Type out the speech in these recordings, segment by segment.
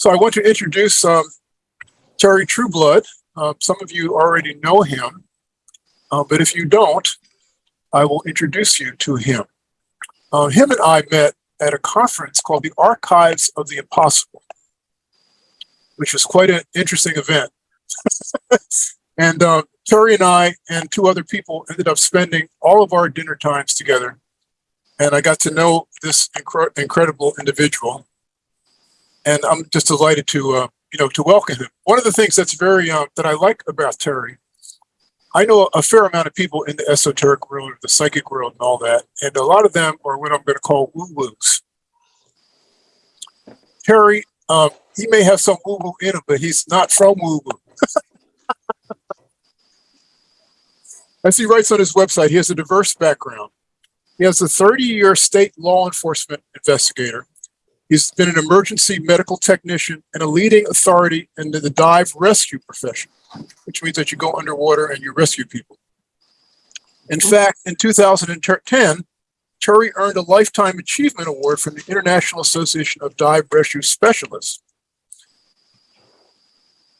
So I want to introduce um, Terry Trueblood. Uh, some of you already know him, uh, but if you don't, I will introduce you to him. Uh, him and I met at a conference called the Archives of the Impossible, which was quite an interesting event. and uh, Terry and I and two other people ended up spending all of our dinner times together. And I got to know this incre- incredible individual. And I'm just delighted to, uh, you know, to welcome him. One of the things that's very, uh, that I like about Terry, I know a fair amount of people in the esoteric world, the psychic world and all that. And a lot of them are what I'm going to call woo-woos. Terry, um, he may have some woo-woo in him, but he's not from woo-woo. As he writes on his website, he has a diverse background. He has a 30-year state law enforcement investigator. He's been an emergency medical technician and a leading authority in the dive rescue profession, which means that you go underwater and you rescue people. In fact, in 2010, Terry earned a Lifetime Achievement Award from the International Association of Dive Rescue Specialists.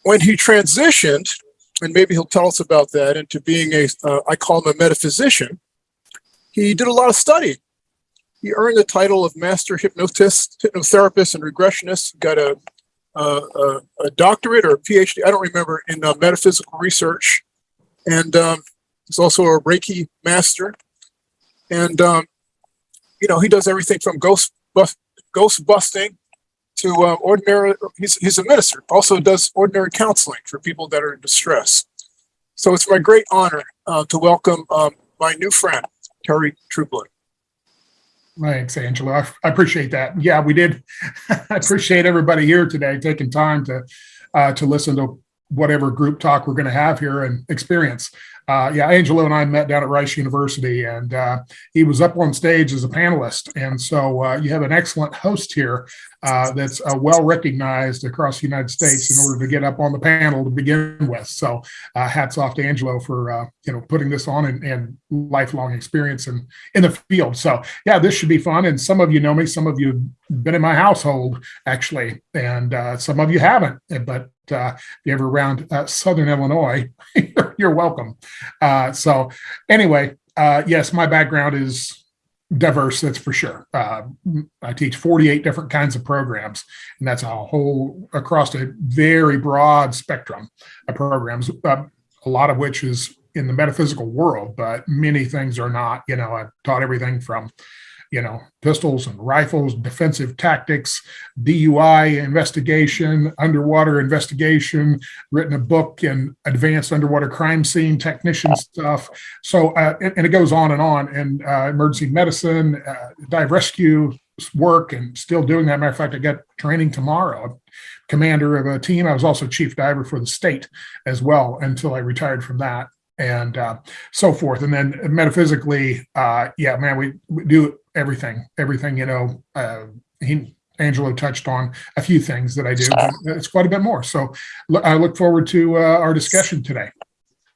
When he transitioned and maybe he'll tell us about that, into being a, uh, I call him a metaphysician, he did a lot of study. He earned the title of master hypnotist, hypnotherapist, and regressionist. Got a, a, a, doctorate or a PhD, I don't remember, in uh, metaphysical research. And um, he's also a Reiki master. And, um, you know, he does everything from ghost, ghost busting to uh, ordinary, he's, he's a minister, also does ordinary counseling for people that are in distress. So it's my great honor uh, to welcome um, my new friend, Terry Trueblood. Thanks, Angelo. I, I appreciate that. Yeah, we did. I appreciate everybody here today taking time to uh, to listen to whatever group talk we're going to have here and experience. Uh, yeah, Angelo and I met down at Rice University, and uh, he was up on stage as a panelist. And so uh, you have an excellent host here uh, that's uh, well recognized across the United States in order to get up on the panel to begin with. So uh, hats off to Angelo for you know putting this on and, and, lifelong experience in in the field. So yeah, this should be fun. And some of you know me, some of you have been in my household actually, and some of you haven't. But if you're ever around Southern Illinois, you're welcome. Uh, so anyway, uh, yes, my background is diverse, that's for sure. Uh, I teach 48 different kinds of programs, and that's a whole across a very broad spectrum of programs, uh, a lot of which is in the metaphysical world, but many things are not. You know, I've taught everything from you know, pistols and rifles, defensive tactics, DUI investigation, underwater investigation, written a book in advanced underwater crime scene technician stuff. So, uh, and, and, it goes on and on. And uh, emergency medicine, uh, dive rescue work, and still doing that. Matter of fact, I got training tomorrow. Commander of a team. I was also chief diver for the state as well until I retired from that and uh, so forth. And then metaphysically, uh, yeah, man, we, we, do everything, everything, you know, uh, he, Angelo touched on a few things that I do, but it's quite a bit more. So I look forward to uh, our discussion today.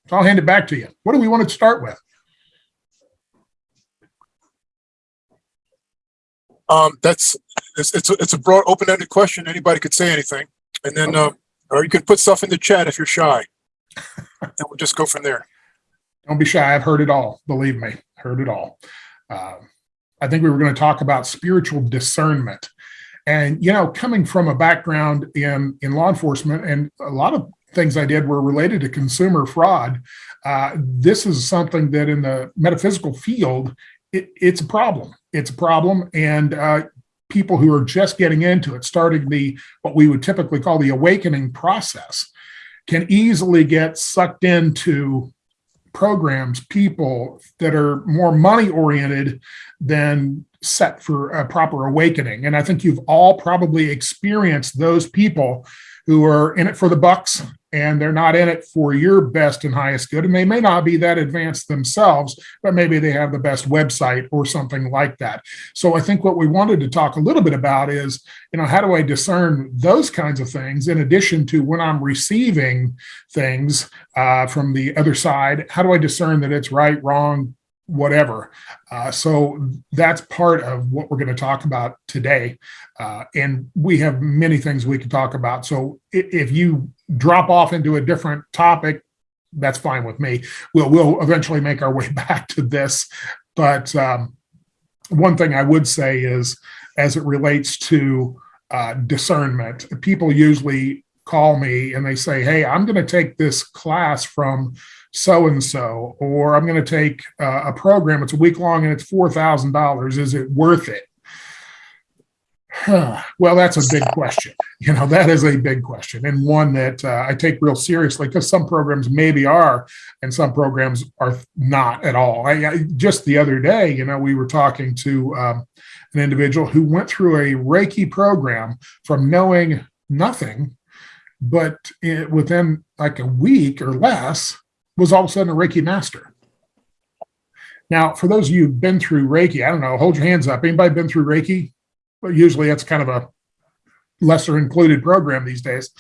So I'll hand it back to you. What do we want to start with? Um, that's it's it's a, it's a broad, open-ended question. Anybody could say anything, and then uh, or you could put stuff in the chat if you're shy, and we'll just go from there. Don't be shy. I've heard it all. Believe me, heard it all. Uh, I think we were going to talk about spiritual discernment. And, you know, coming from a background in, in law enforcement and a lot of things I did were related to consumer fraud, uh, this is something that in the metaphysical field, it, it's a problem. It's a problem. And uh, people who are just getting into it, starting the what we would typically call the awakening process, can easily get sucked into programs, people that are more money oriented than set for a proper awakening. And I think you've all probably experienced those people who are in it for the bucks and they're not in it for your best and highest good. And they may not be that advanced themselves, but maybe they have the best website or something like that. So I think what we wanted to talk a little bit about is, you know, how do I discern those kinds of things in addition to when I'm receiving things uh, from the other side? How do I discern that it's right, wrong, whatever. Uh, so that's part of what we're going to talk about today. Uh, and we have many things we can talk about. So if, you drop off into a different topic, that's fine with me. We'll we'll eventually make our way back to this. But um, one thing I would say is, as it relates to uh, discernment, people usually call me and they say, "Hey, I'm going to take this class from so and so, or I'm going to take uh, a program. It's a week long and it's four thousand dollars. Is it worth it?" well, that's a big question. You know, that is a big question and one that uh, I take real seriously because some programs maybe are and some programs are not at all. I, I just the other day, you know, we were talking to um, an individual who went through a Reiki program from knowing nothing, but it, within like a week or less was all of a sudden a Reiki master. Now, for those of you who've been through Reiki, I don't know, hold your hands up. Anybody been through Reiki? but usually that's kind of a lesser included program these days.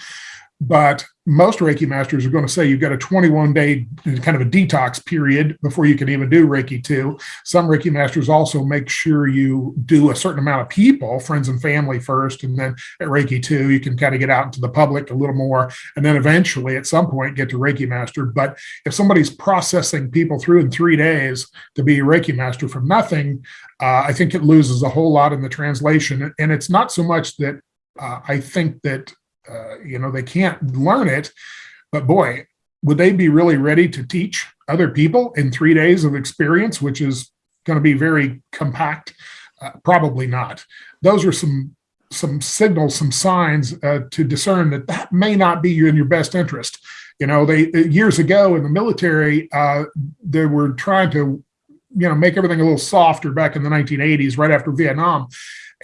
But most Reiki masters are going to say you've got a 21 day kind of a detox period before you can even do Reiki 2. Some Reiki masters also make sure you do a certain amount of people, friends and family first, and then at Reiki 2, you can kind of get out into the public a little more, and then eventually at some point get to Reiki master. But if somebody's processing people through in three days to be Reiki master from nothing, uh, I think it loses a whole lot in the translation. And it's not so much that uh, I think that uh, you know, they can't learn it. But boy, would they be really ready to teach other people in three days of experience, which is going to be very compact? Uh, probably not. Those are some some signals, some signs uh, to discern that that may not be in your best interest. You know, they years ago in the military, uh, they were trying to, you know, make everything a little softer back in the 1980s, right after Vietnam.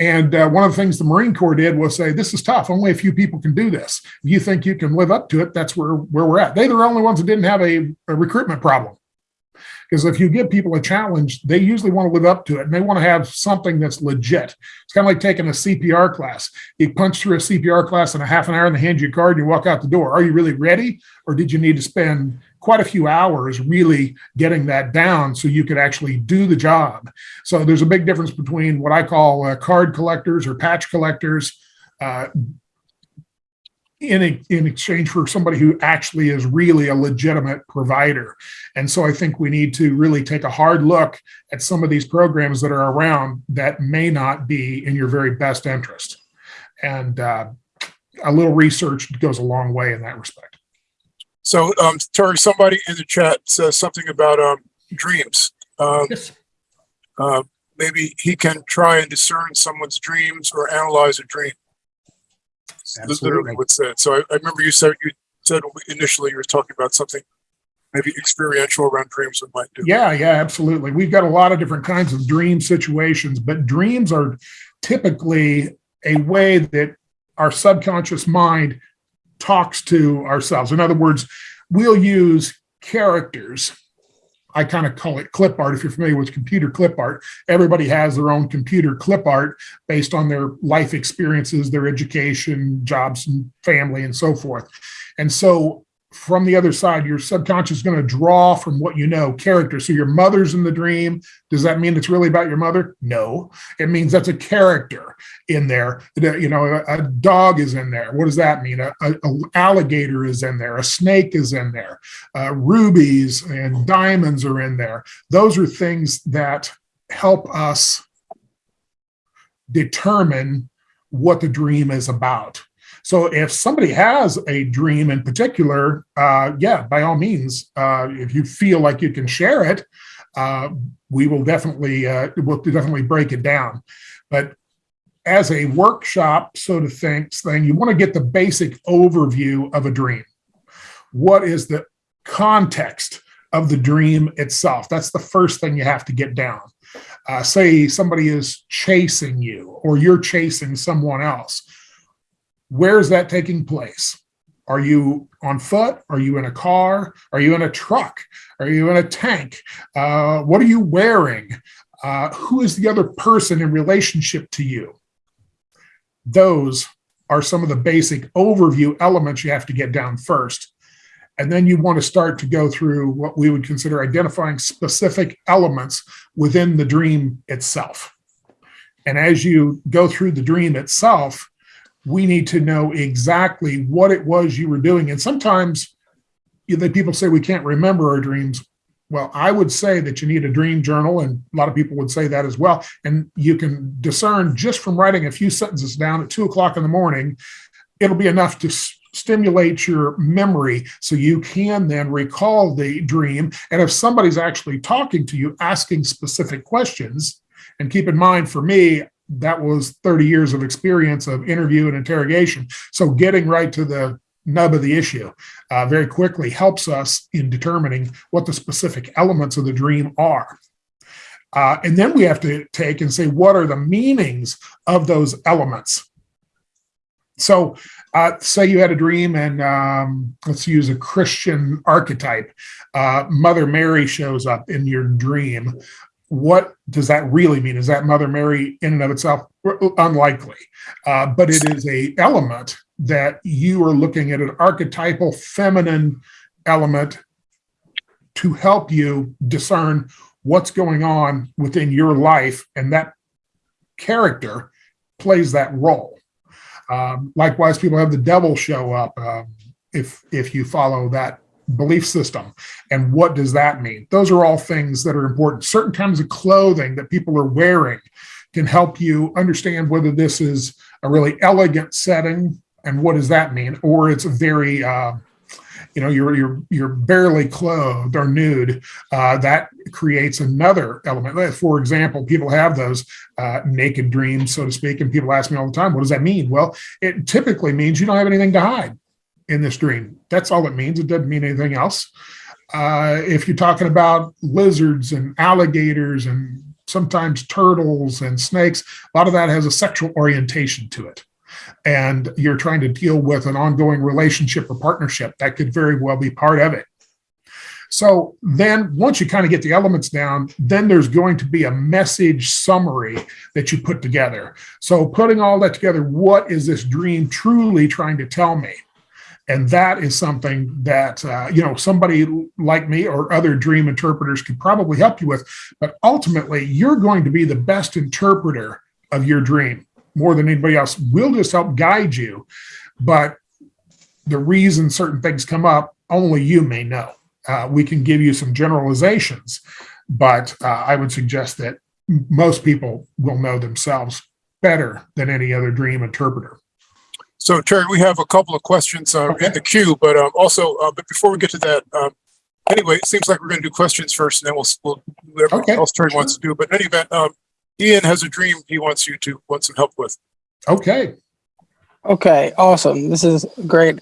And uh, one of the things the Marine Corps did was say, this is tough. Only a few people can do this. If you think you can live up to it, that's where, where we're at. They're the only ones that didn't have a, a recruitment problem. Because if you give people a challenge, they usually want to live up to it and they want to have something that's legit. It's kind of like taking a CPR class. You punch through a CPR class in a half an hour and they hand you a card and you walk out the door. Are you really ready? Or did you need to spend quite a few hours really getting that down so you could actually do the job. So there's a big difference between what I call uh, card collectors or patch collectors uh, in, a, in exchange for somebody who actually is really a legitimate provider. And so I think we need to really take a hard look at some of these programs that are around that may not be in your very best interest. And uh, a little research goes a long way in that respect. So, um, Terry, somebody in the chat says something about um, dreams. Um, Yes. uh, maybe he can try and discern someone's dreams or analyze a dream. Literally Absolutely. what's that? So I, I remember you said you said initially you were talking about something maybe experiential around dreams that might do. Yeah, yeah, absolutely. We've got a lot of different kinds of dream situations, but dreams are typically a way that our subconscious mind talks to ourselves. In other words, we'll use characters. I kind of call it clip art. If you're familiar with computer clip art, everybody has their own computer clip art based on their life experiences, their education, jobs, and family, and so forth. And so from the other side, your subconscious is going to draw from what you know character. So your mother's in the dream. Does that mean it's really about your mother? No, it means that's a character in there. You know, a, a dog is in there. What does that mean? A, a, a alligator is in there. A snake is in there. Uh, rubies and diamonds are in there. Those are things that help us determine what the dream is about. So if somebody has a dream in particular, uh, yeah, by all means, uh, if you feel like you can share it, uh, we will definitely uh, we'll definitely break it down. But as a workshop, so to think, thing, you want to get the basic overview of a dream. What is the context of the dream itself? That's the first thing you have to get down. Uh, say somebody is chasing you, or you're chasing someone else where is that taking place? Are you on foot? Are you in a car? Are you in a truck? Are you in a tank? Uh, what are you wearing? Uh, who is the other person in relationship to you? Those are some of the basic overview elements you have to get down first. And then you want to start to go through what we would consider identifying specific elements within the dream itself. And as you go through the dream itself, we need to know exactly what it was you were doing. And sometimes you know, people say we can't remember our dreams. Well, I would say that you need a dream journal, and a lot of people would say that as well. And you can discern just from writing a few sentences down at two o'clock in the morning, it'll be enough to stimulate your memory so you can then recall the dream. And if somebody's actually talking to you, asking specific questions, and keep in mind for me, that was 30 years of experience of interview and interrogation. So getting right to the nub of the issue uh, very quickly helps us in determining what the specific elements of the dream are. Uh, and then we have to take and say, what are the meanings of those elements? So, uh, say you had a dream, and um, let's use a Christian archetype. Uh, Mother Mary shows up in your dream. What does that really mean? Is that Mother Mary in and of itself? Unlikely, uh, but it is a element that you are looking at an archetypal feminine element to help you discern what's going on within your life, and that character plays that role. Um, likewise, people have the devil show up um, if if you follow that belief system. And what does that mean? Those are all things that are important. Certain kinds of clothing that people are wearing can help you understand whether this is a really elegant setting and what does that mean, or it's very uh, you know you're you're you're barely clothed or nude uh, that creates another element for example people have those uh, naked dreams so to speak and people ask me all the time what does that mean well it typically means you don't have anything to hide in this dream that's all it means it doesn't mean anything else uh, if you're talking about lizards and alligators and sometimes turtles and snakes a lot of that has a sexual orientation to it and you're trying to deal with an ongoing relationship or partnership, that could very well be part of it. So then once you kind of get the elements down, then there's going to be a message summary that you put together. So putting all that together, what is this dream truly trying to tell me? And that is something that, uh, you know, somebody like me or other dream interpreters could probably help you with. But ultimately, you're going to be the best interpreter of your dream more than anybody else. We'll just help guide you. But the reason certain things come up, only you may know. Uh, we can give you some generalizations, but uh, I would suggest that most people will know themselves better than any other dream interpreter. So Terry, we have a couple of questions uh, Okay. in the queue, but um, also, uh, but before we get to that, um, anyway, it seems like we're going to do questions first, and then we'll, we'll whatever Okay, else Terry wants to do. But in any event, um, Ian has a dream he wants you to want some help with. Okay. Okay, awesome. This is a great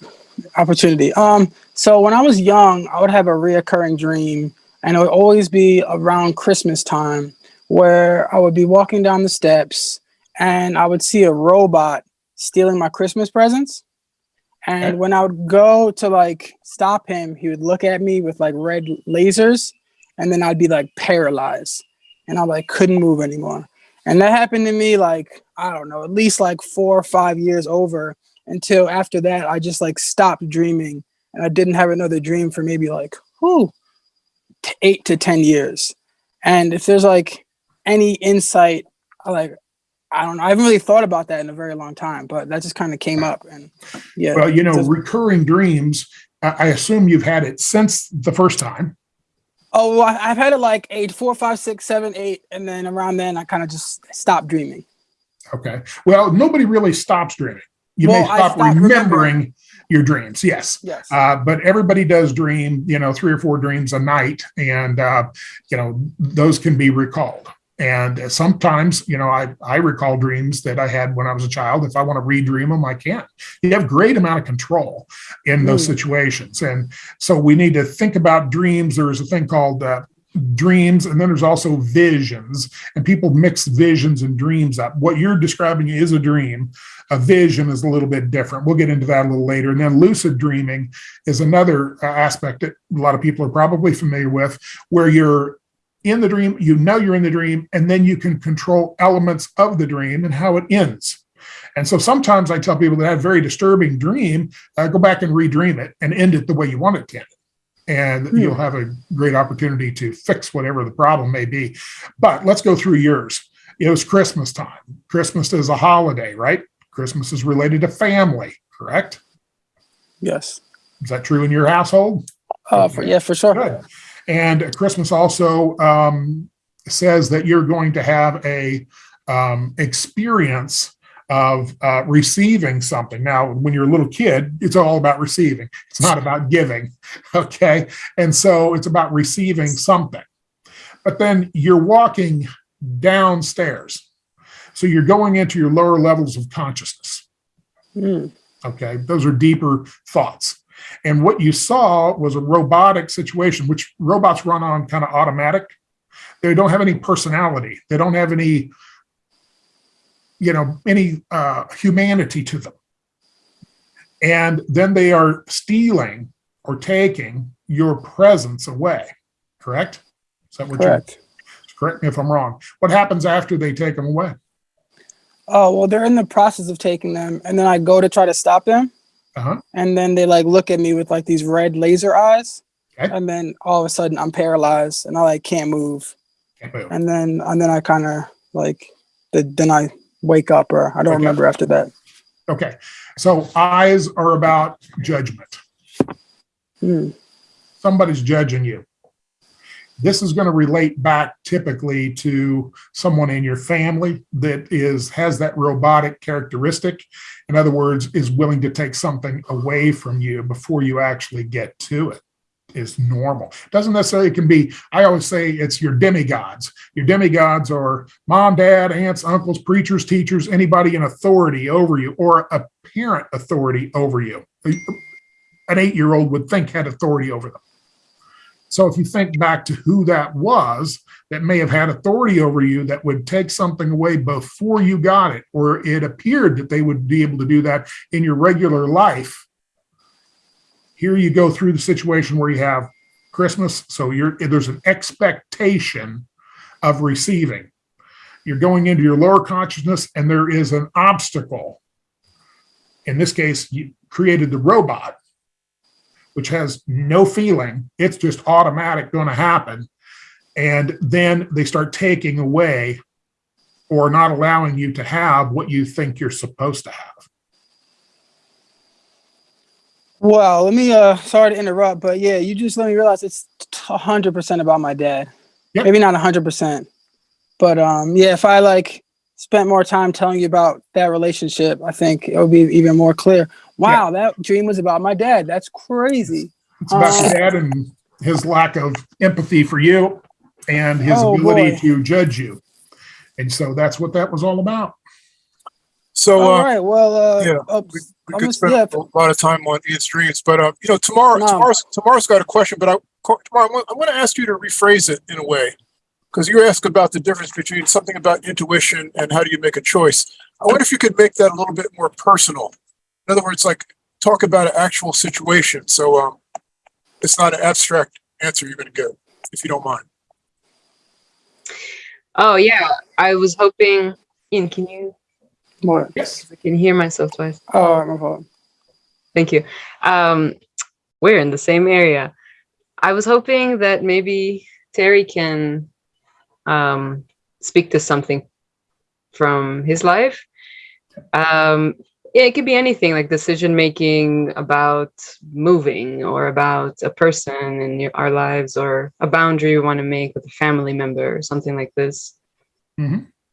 opportunity. Um, so when I was young, I would have a reoccurring dream, and it would always be around Christmas time, where I would be walking down the steps, and I would see a robot stealing my Christmas presents. And when I would go to like stop him, he would look at me with like red lasers, and then I'd be like paralyzed, and I like couldn't move anymore. And that happened to me like, I don't know, at least like four or five years over until after that, I just like stopped dreaming and I didn't have another dream for maybe like, t- eight to 10 years. And if there's like any insight, like, I don't know, I haven't really thought about that in a very long time, but that just kind of came up. And yeah. Well, you know, recurring dreams, I I assume you've had it since the first time. oh, well, I've had it like eight, four, five, six, seven, eight. And then around then, I kind of just stopped dreaming. Okay. Well, nobody really stops dreaming. You Well, may stop remembering remembering. your dreams. Yes. Yes. Uh, but everybody does dream, you know, three or four dreams a night, and uh, you know those can be recalled. And sometimes, you know, I I recall dreams that I had when I was a child. If I want to redream them, I can. You have great amount of control in those Mm. situations, and so we need to think about dreams. There's a thing called uh, dreams, and then there's also visions, and people mix visions and dreams up. What you're describing is a dream. A vision is a little bit different. We'll get into that a little later. And then lucid dreaming is another uh, aspect that a lot of people are probably familiar with, where you're in the dream, you know you're in the dream, and then you can control elements of the dream and how it ends. And so sometimes I tell people that I have a very disturbing dream, uh, go back and redream it and end it the way you want it to end. And Hmm. you'll have a great opportunity to fix whatever the problem may be. But let's go through yours. It was Christmas time. Christmas is a holiday, right? Christmas is related to family, correct? Yes. Is that true in your household? Uh, for, yeah, for sure. Good. And Christmas also um, says that you're going to have a um, experience of uh, receiving something. Now, when you're a little kid, it's all about receiving. It's not about giving. Okay. And so it's about receiving something. But then you're walking downstairs. So you're going into your lower levels of consciousness. Mm. Okay. Those are deeper thoughts. And what you saw was a robotic situation, which robots run on kind of automatic. They don't have any personality. They don't have any, you know, any uh, humanity to them. And then they are stealing or taking your presents away. Correct? Is that what Correct. correct me if I'm wrong? What happens after they take them away? Oh, well, they're in the process of taking them. And then I go to try to stop them. Uh-huh. And then they like look at me with like these red laser eyes. Okay. And then all of a sudden I'm paralyzed and I like can't move. Can't move. And then, and then I kind of like, the, then I wake up or I don't Okay. remember after that. Okay. So eyes are about judgment. Hmm. somebody's judging you. This is going to relate back typically to someone in your family that is has that robotic characteristic. In other words, is willing to take something away from you before you actually get to it. Is normal. Doesn't necessarily can be. I always say it's your demigods. Your demigods are mom, dad, aunts, uncles, preachers, teachers, anybody in authority over you, or a parent authority over you an eight year old would think had authority over them. So if you think back to who that was that may have had authority over you that would take something away before you got it, or it appeared that they would be able to do that in your regular life, here you go through the situation where you have Christmas. So you're there's an expectation of receiving. You're going into your lower consciousness, and there is an obstacle. In this case, you created the robot which has no feeling. It's just automatic going to happen. And then they start taking away or not allowing you to have what you think you're supposed to have. Well, let me, uh, sorry to interrupt, but yeah, you just let me realize it's a hundred percent about my dad. Yep. Maybe not a hundred percent, but, um, yeah, if I like spent more time telling you about that relationship, I think it would be even more clear. Wow, that dream was about my dad. That's crazy. It's about your Uh, dad and his lack of empathy for you and his Oh, ability boy. to judge you. And so that's what that was all about. So, All uh, right. Well, uh, yeah, uh, we, we I'm could just- spend yeah. a lot of time on Ian's dreams, but uh, you know, tomorrow, No. tomorrow's tomorrow's got a question, but I tomorrow I'm going to ask you to rephrase it in a way because you asked about the difference between something about intuition and how do you make a choice. I wonder if you could make that a little bit more personal. In other words, like talk about an actual situation. So um, it's not an abstract answer you're going to get, if you don't mind. Oh yeah, I was hoping. Ian, can you? what? Yes. I can hear myself twice. Oh, my fault. Thank you. Um, we're in the same area. I was hoping that maybe Terry can um, speak to something from his life. Um, yeah, it could be anything like decision making about moving or about a person in your, our lives or a boundary we want to make with a family member or something like this.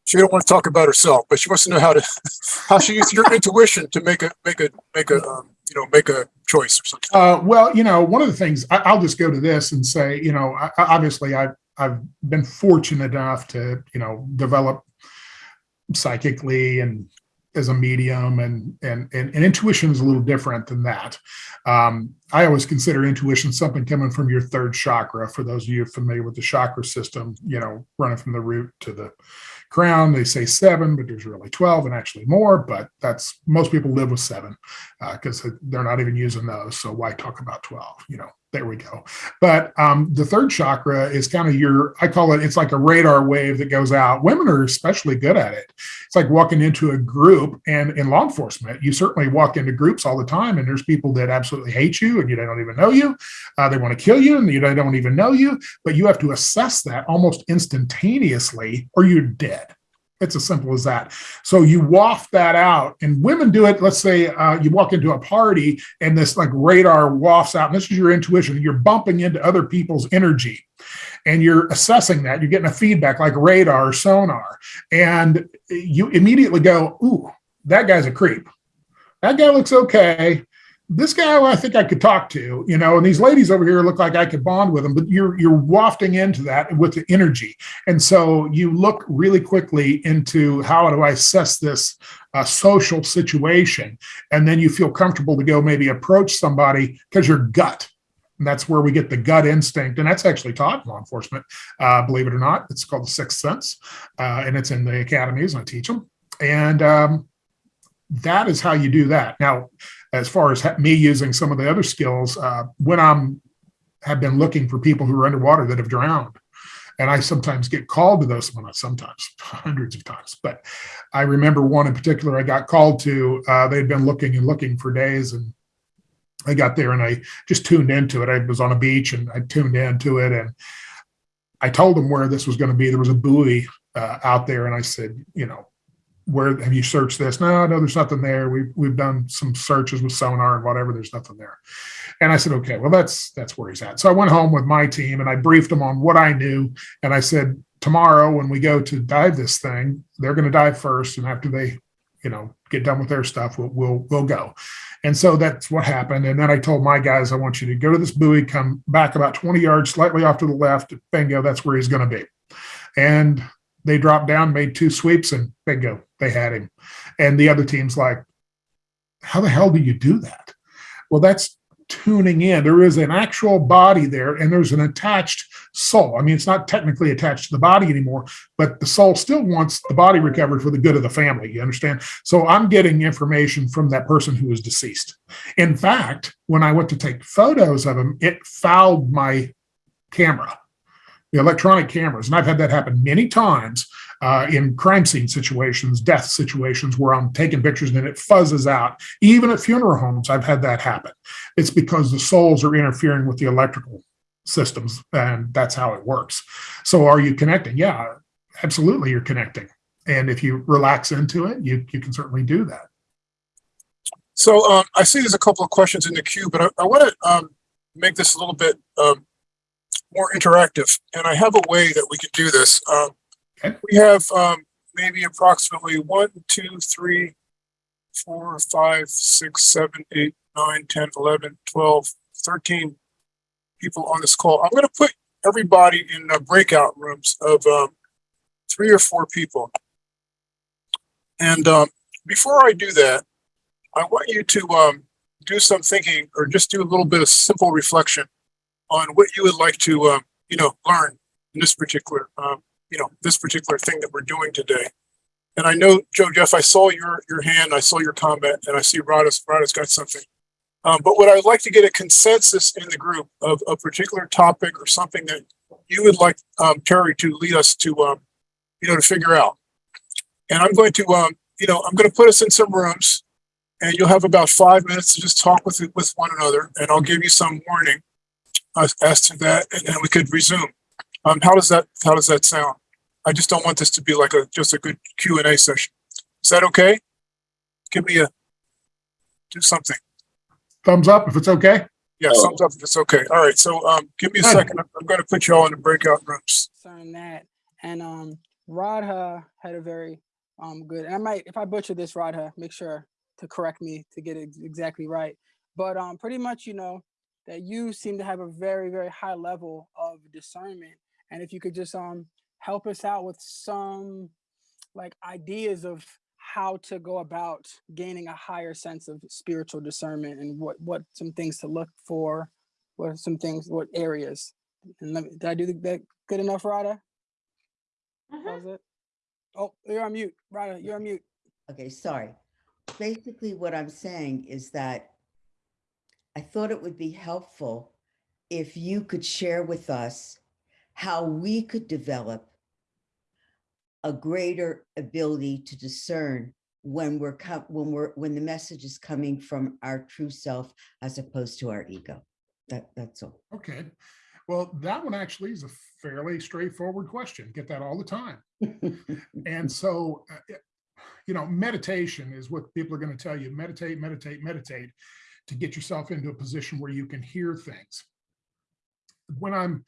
She don't want to talk about herself, but she wants to know how to how she used your intuition to make a make a make a um, you know make a choice or something. Uh, well, you know, one of the things I, I'll just go to this and say, you know, I, I- obviously I've I've been fortunate enough to, you know, develop psychically and as a medium and and and, and intuition is a little different than that. Um, I always consider intuition something coming from your third chakra. For those of you familiar with the chakra system, you know, running from the root to the crown, they say seven, but there's really 12 and actually more, but that's most people live with seven because they're not even using those. So why talk about 12? You know, There we go. But um, the third chakra is kind of your, I call it, it's like a radar wave that goes out. Women are especially good at it. It's like walking into a group and in law enforcement, you certainly walk into groups all the time and there's people that absolutely hate you and you don't even know you. Uh, they want to kill you and you don't even know you, but you have to assess that almost instantaneously or you're dead. It's as simple as that. So you waft that out, and women do it. Let's say uh, you walk into a party and this like radar wafts out, and this is your intuition. You're bumping into other people's energy, and you're assessing that. You're getting a feedback like radar sonar, and you immediately go, "Ooh, that guy's a creep. That guy looks okay." This guy I think I could talk to, you know, and these ladies over here look like I could bond with them, but you're you're wafting into that with the energy. And so you look really quickly into how do I assess this uh, social situation? And then you feel comfortable to go maybe approach somebody because your gut. And that's where we get the gut instinct. And that's actually taught law enforcement, uh, believe it or not. It's called the sixth sense. Uh, and it's in the academies and I teach them. And um, that is how you do that. Now, as far as me using some of the other skills, uh, when I'm have been looking for people who are underwater that have drowned, and I sometimes get called to those. Not sometimes, hundreds of times. But I remember one in particular I got called to. Uh, they'd been looking and looking for days, and I got there and I just tuned into it. I was on a beach and I tuned into it, and I told them where this was going to be. There was a buoy uh, out there, and I said, you know, where have you searched this? No, no, there's nothing there. We've we've done some searches with sonar and whatever. There's nothing there. And I said, okay, well that's that's where he's at. So I went home with my team and I briefed them on what I knew. And I said, tomorrow when we go to dive this thing, they're going to dive first, and after they, you know, get done with their stuff, we'll we'll we'll go. And so that's what happened. And then I told my guys, I want you to go to this buoy, come back about 20 yards, slightly off to the left. Bingo, that's where he's going to be. And they dropped down, made two sweeps, and bingo, they had him. And the other team's like, how the hell do you do that? Well, that's tuning in. There is an actual body there, and there's an attached soul. I mean, it's not technically attached to the body anymore, but the soul still wants the body recovered for the good of the family. You understand? So I'm getting information from that person who is deceased. In fact, when I went to take photos of him, it fouled my camera the electronic cameras. And I've had that happen many times uh, in crime scene situations, death situations where I'm taking pictures and it fuzzes out. Even at funeral homes, I've had that happen. It's because the souls are interfering with the electrical systems, and that's how it works. So, are you connecting? Yeah, absolutely, you're connecting. And if you relax into it, you, you can certainly do that. So um, I see there's a couple of questions in the queue, but I, I want to um, make this a little bit um, more interactive. And I have a way that we can do this. Um, Okay. We have um, maybe approximately one, two, three, four, five, six, seven, eight, nine, 10, 11, 12, 13 people on this call. I'm going to put everybody in uh, breakout rooms of um, three or four people. And um, before I do that, I want you to um, do some thinking or just do a little bit of simple reflection on what you would like to, um, you know, learn in this particular, um, you know, this particular thing that we're doing today. And I know, Joe Jeff, I saw your your hand, I saw your comment, and I see Rada's Rada's got something. Um, but what I'd like to get a consensus in the group of a particular topic or something that you would like um, Terry to lead us to, um, you know, to figure out. And I'm going to, um, you know, I'm going to put us in some rooms, and you'll have about five minutes to just talk with with one another, and I'll give you some warning as, as to that, and then we could resume. Um, how does that how does that sound? I just don't want this to be like a just a good Q and A session. Is that okay? Give me a do something. Thumbs up if it's okay. Yeah, thumbs up if it's okay. All right, so um, give me a Good. second. I'm, I'm going to put you all in the breakout rooms. Concerning that, and um, Radha had a very um good. And I might, if I butcher this, Radha, make sure to correct me to get it exactly right. But um, pretty much, you know, that you seem to have a very, very high level of discernment. And if you could just um help us out with some like ideas of how to go about gaining a higher sense of spiritual discernment and what what some things to look for, what are some things, what areas. And let me, did I do that good enough, Rada? How's it? Oh, you're on mute, Rada. You're on mute. Okay, sorry. Basically, what I'm saying is that I thought it would be helpful if you could share with us how we could develop a greater ability to discern when we're when we're when the message is coming from our true self as opposed to our ego. That that's all. Okay. Well, that one actually is a fairly straightforward question. Get that all the time. And so, uh, you know, meditation is what people are going to tell you meditate, meditate, meditate to get yourself into a position where you can hear things. When I'm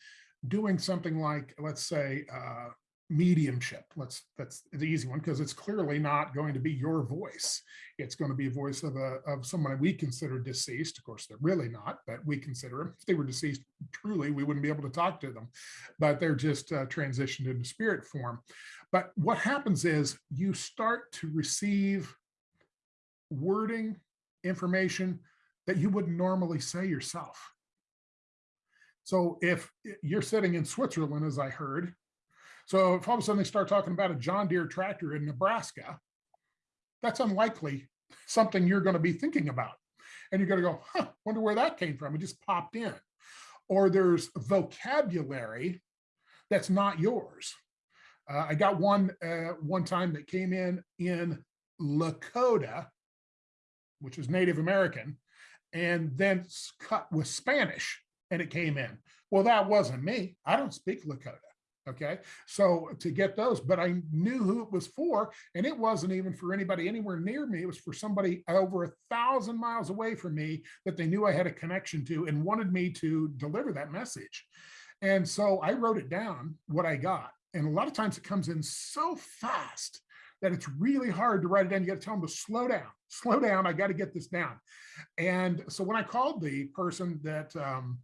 doing something like, let's say, uh, mediumship, let's that's the easy one because it's clearly not going to be your voice. It's going to be a voice of a of someone we consider deceased. Of course, they're really not, but we consider them. If they were deceased, truly, we wouldn't be able to talk to them, but they're just uh, transitioned into spirit form. But what happens is you start to receive wording, information that you wouldn't normally say yourself. So if you're sitting in Switzerland, as I heard, so if all of a sudden they start talking about a John Deere tractor in Nebraska, that's unlikely something you're going to be thinking about. And you're going to go, huh, wonder where that came from. It just popped in. Or there's vocabulary that's not yours. Uh, I got one uh, one time that came in in Lakota, which is Native American, and then cut with Spanish, and it came in. Well, that wasn't me. I don't speak Lakota. Okay, so to get those, but I knew who it was for, and it wasn't even for anybody anywhere near me. It was for somebody over a thousand miles away from me that they knew I had a connection to and wanted me to deliver that message. And so I wrote it down what I got. And a lot of times it comes in so fast that it's really hard to write it down. You got to tell them to slow down, slow down. I got to get this down. And so when I called the person that um,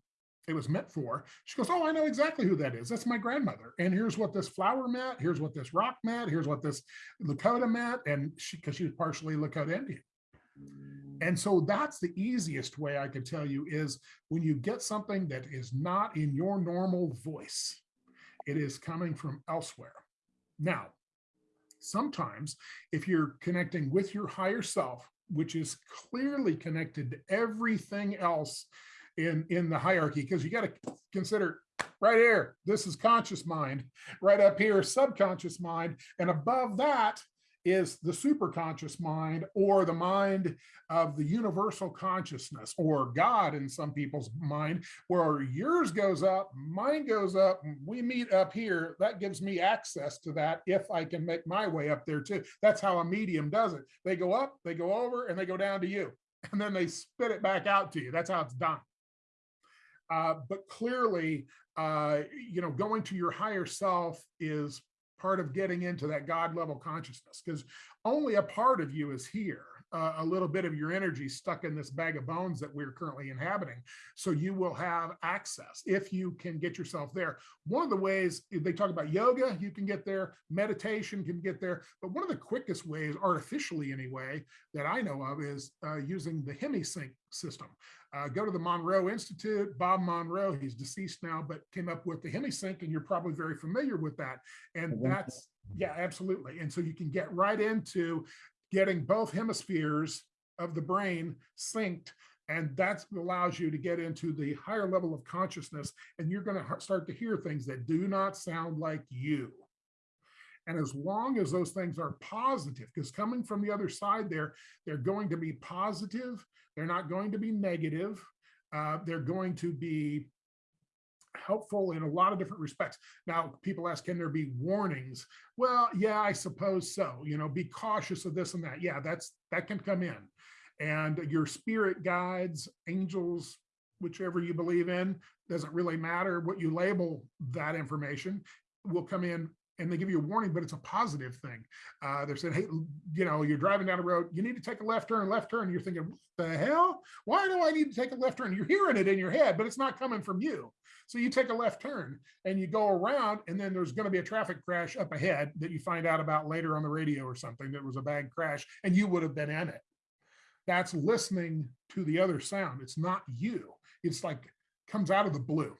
it was meant for, she goes, Oh, I know exactly who that is. That's my grandmother. And here's what this flower meant. Here's what this rock meant. Here's what this Lakota meant. And she, because she was partially Lakota Indian. And so that's the easiest way I could tell you is when you get something that is not in your normal voice, it is coming from elsewhere. Now, sometimes if you're connecting with your higher self, which is clearly connected to everything else in, in the hierarchy, because you got to consider right here, this is conscious mind, right up here, subconscious mind, and above that is the superconscious mind or the mind of the universal consciousness or God in some people's mind, where yours goes up, mine goes up, we meet up here. That gives me access to that if I can make my way up there too. That's how a medium does it. They go up, they go over, and they go down to you, and then they spit it back out to you. That's how it's done. Uh, but clearly, uh, you know, going to your higher self is part of getting into that God level consciousness because only a part of you is here. Uh, a little bit of your energy stuck in this bag of bones that we're currently inhabiting. So you will have access if you can get yourself there. One of the ways they talk about yoga, you can get there, meditation can get there. But one of the quickest ways, artificially anyway, that I know of is uh, using the HemiSync system. Uh, go to the Monroe Institute, Bob Monroe, he's deceased now, but came up with the HemiSync, and you're probably very familiar with that. And that's, yeah, absolutely. And so you can get right into getting both hemispheres of the brain synced. And that allows you to get into the higher level of consciousness, and you're going to start to hear things that do not sound like you. And as long as those things are positive, because coming from the other side there, they're going to be positive, they're not going to be negative, uh, they're going to be helpful in a lot of different respects. Now, people ask, can there be warnings? Well, yeah, I suppose so. You know, be cautious of this and that. Yeah, that's that can come in. And your spirit guides, angels, whichever you believe in, doesn't really matter what you label that information, will come in and they give you a warning, but it's a positive thing. Uh, they're saying, hey, you know, you're driving down the road, you need to take a left turn, left turn. You're thinking, what the hell? Why do I need to take a left turn? You're hearing it in your head, but it's not coming from you. So you take a left turn and you go around, and then there's going to be a traffic crash up ahead that you find out about later on the radio or something that was a bad crash, and you would have been in it. That's listening to the other sound. It's not you. It's like comes out of the blue.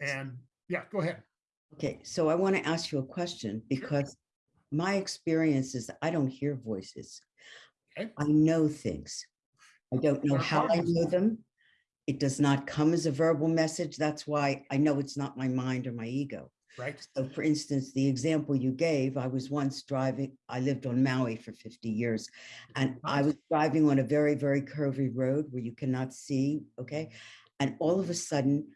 And yeah, go ahead. Okay, so I want to ask you a question because my experience is I don't hear voices. Okay. I know things. I don't know how I know them. It does not come as a verbal message. That's why I know it's not my mind or my ego. Right. So for instance, the example you gave, I was once driving, I lived on Maui for 50 years. And I was driving on a very, very curvy road where you cannot see, okay? And all of a sudden,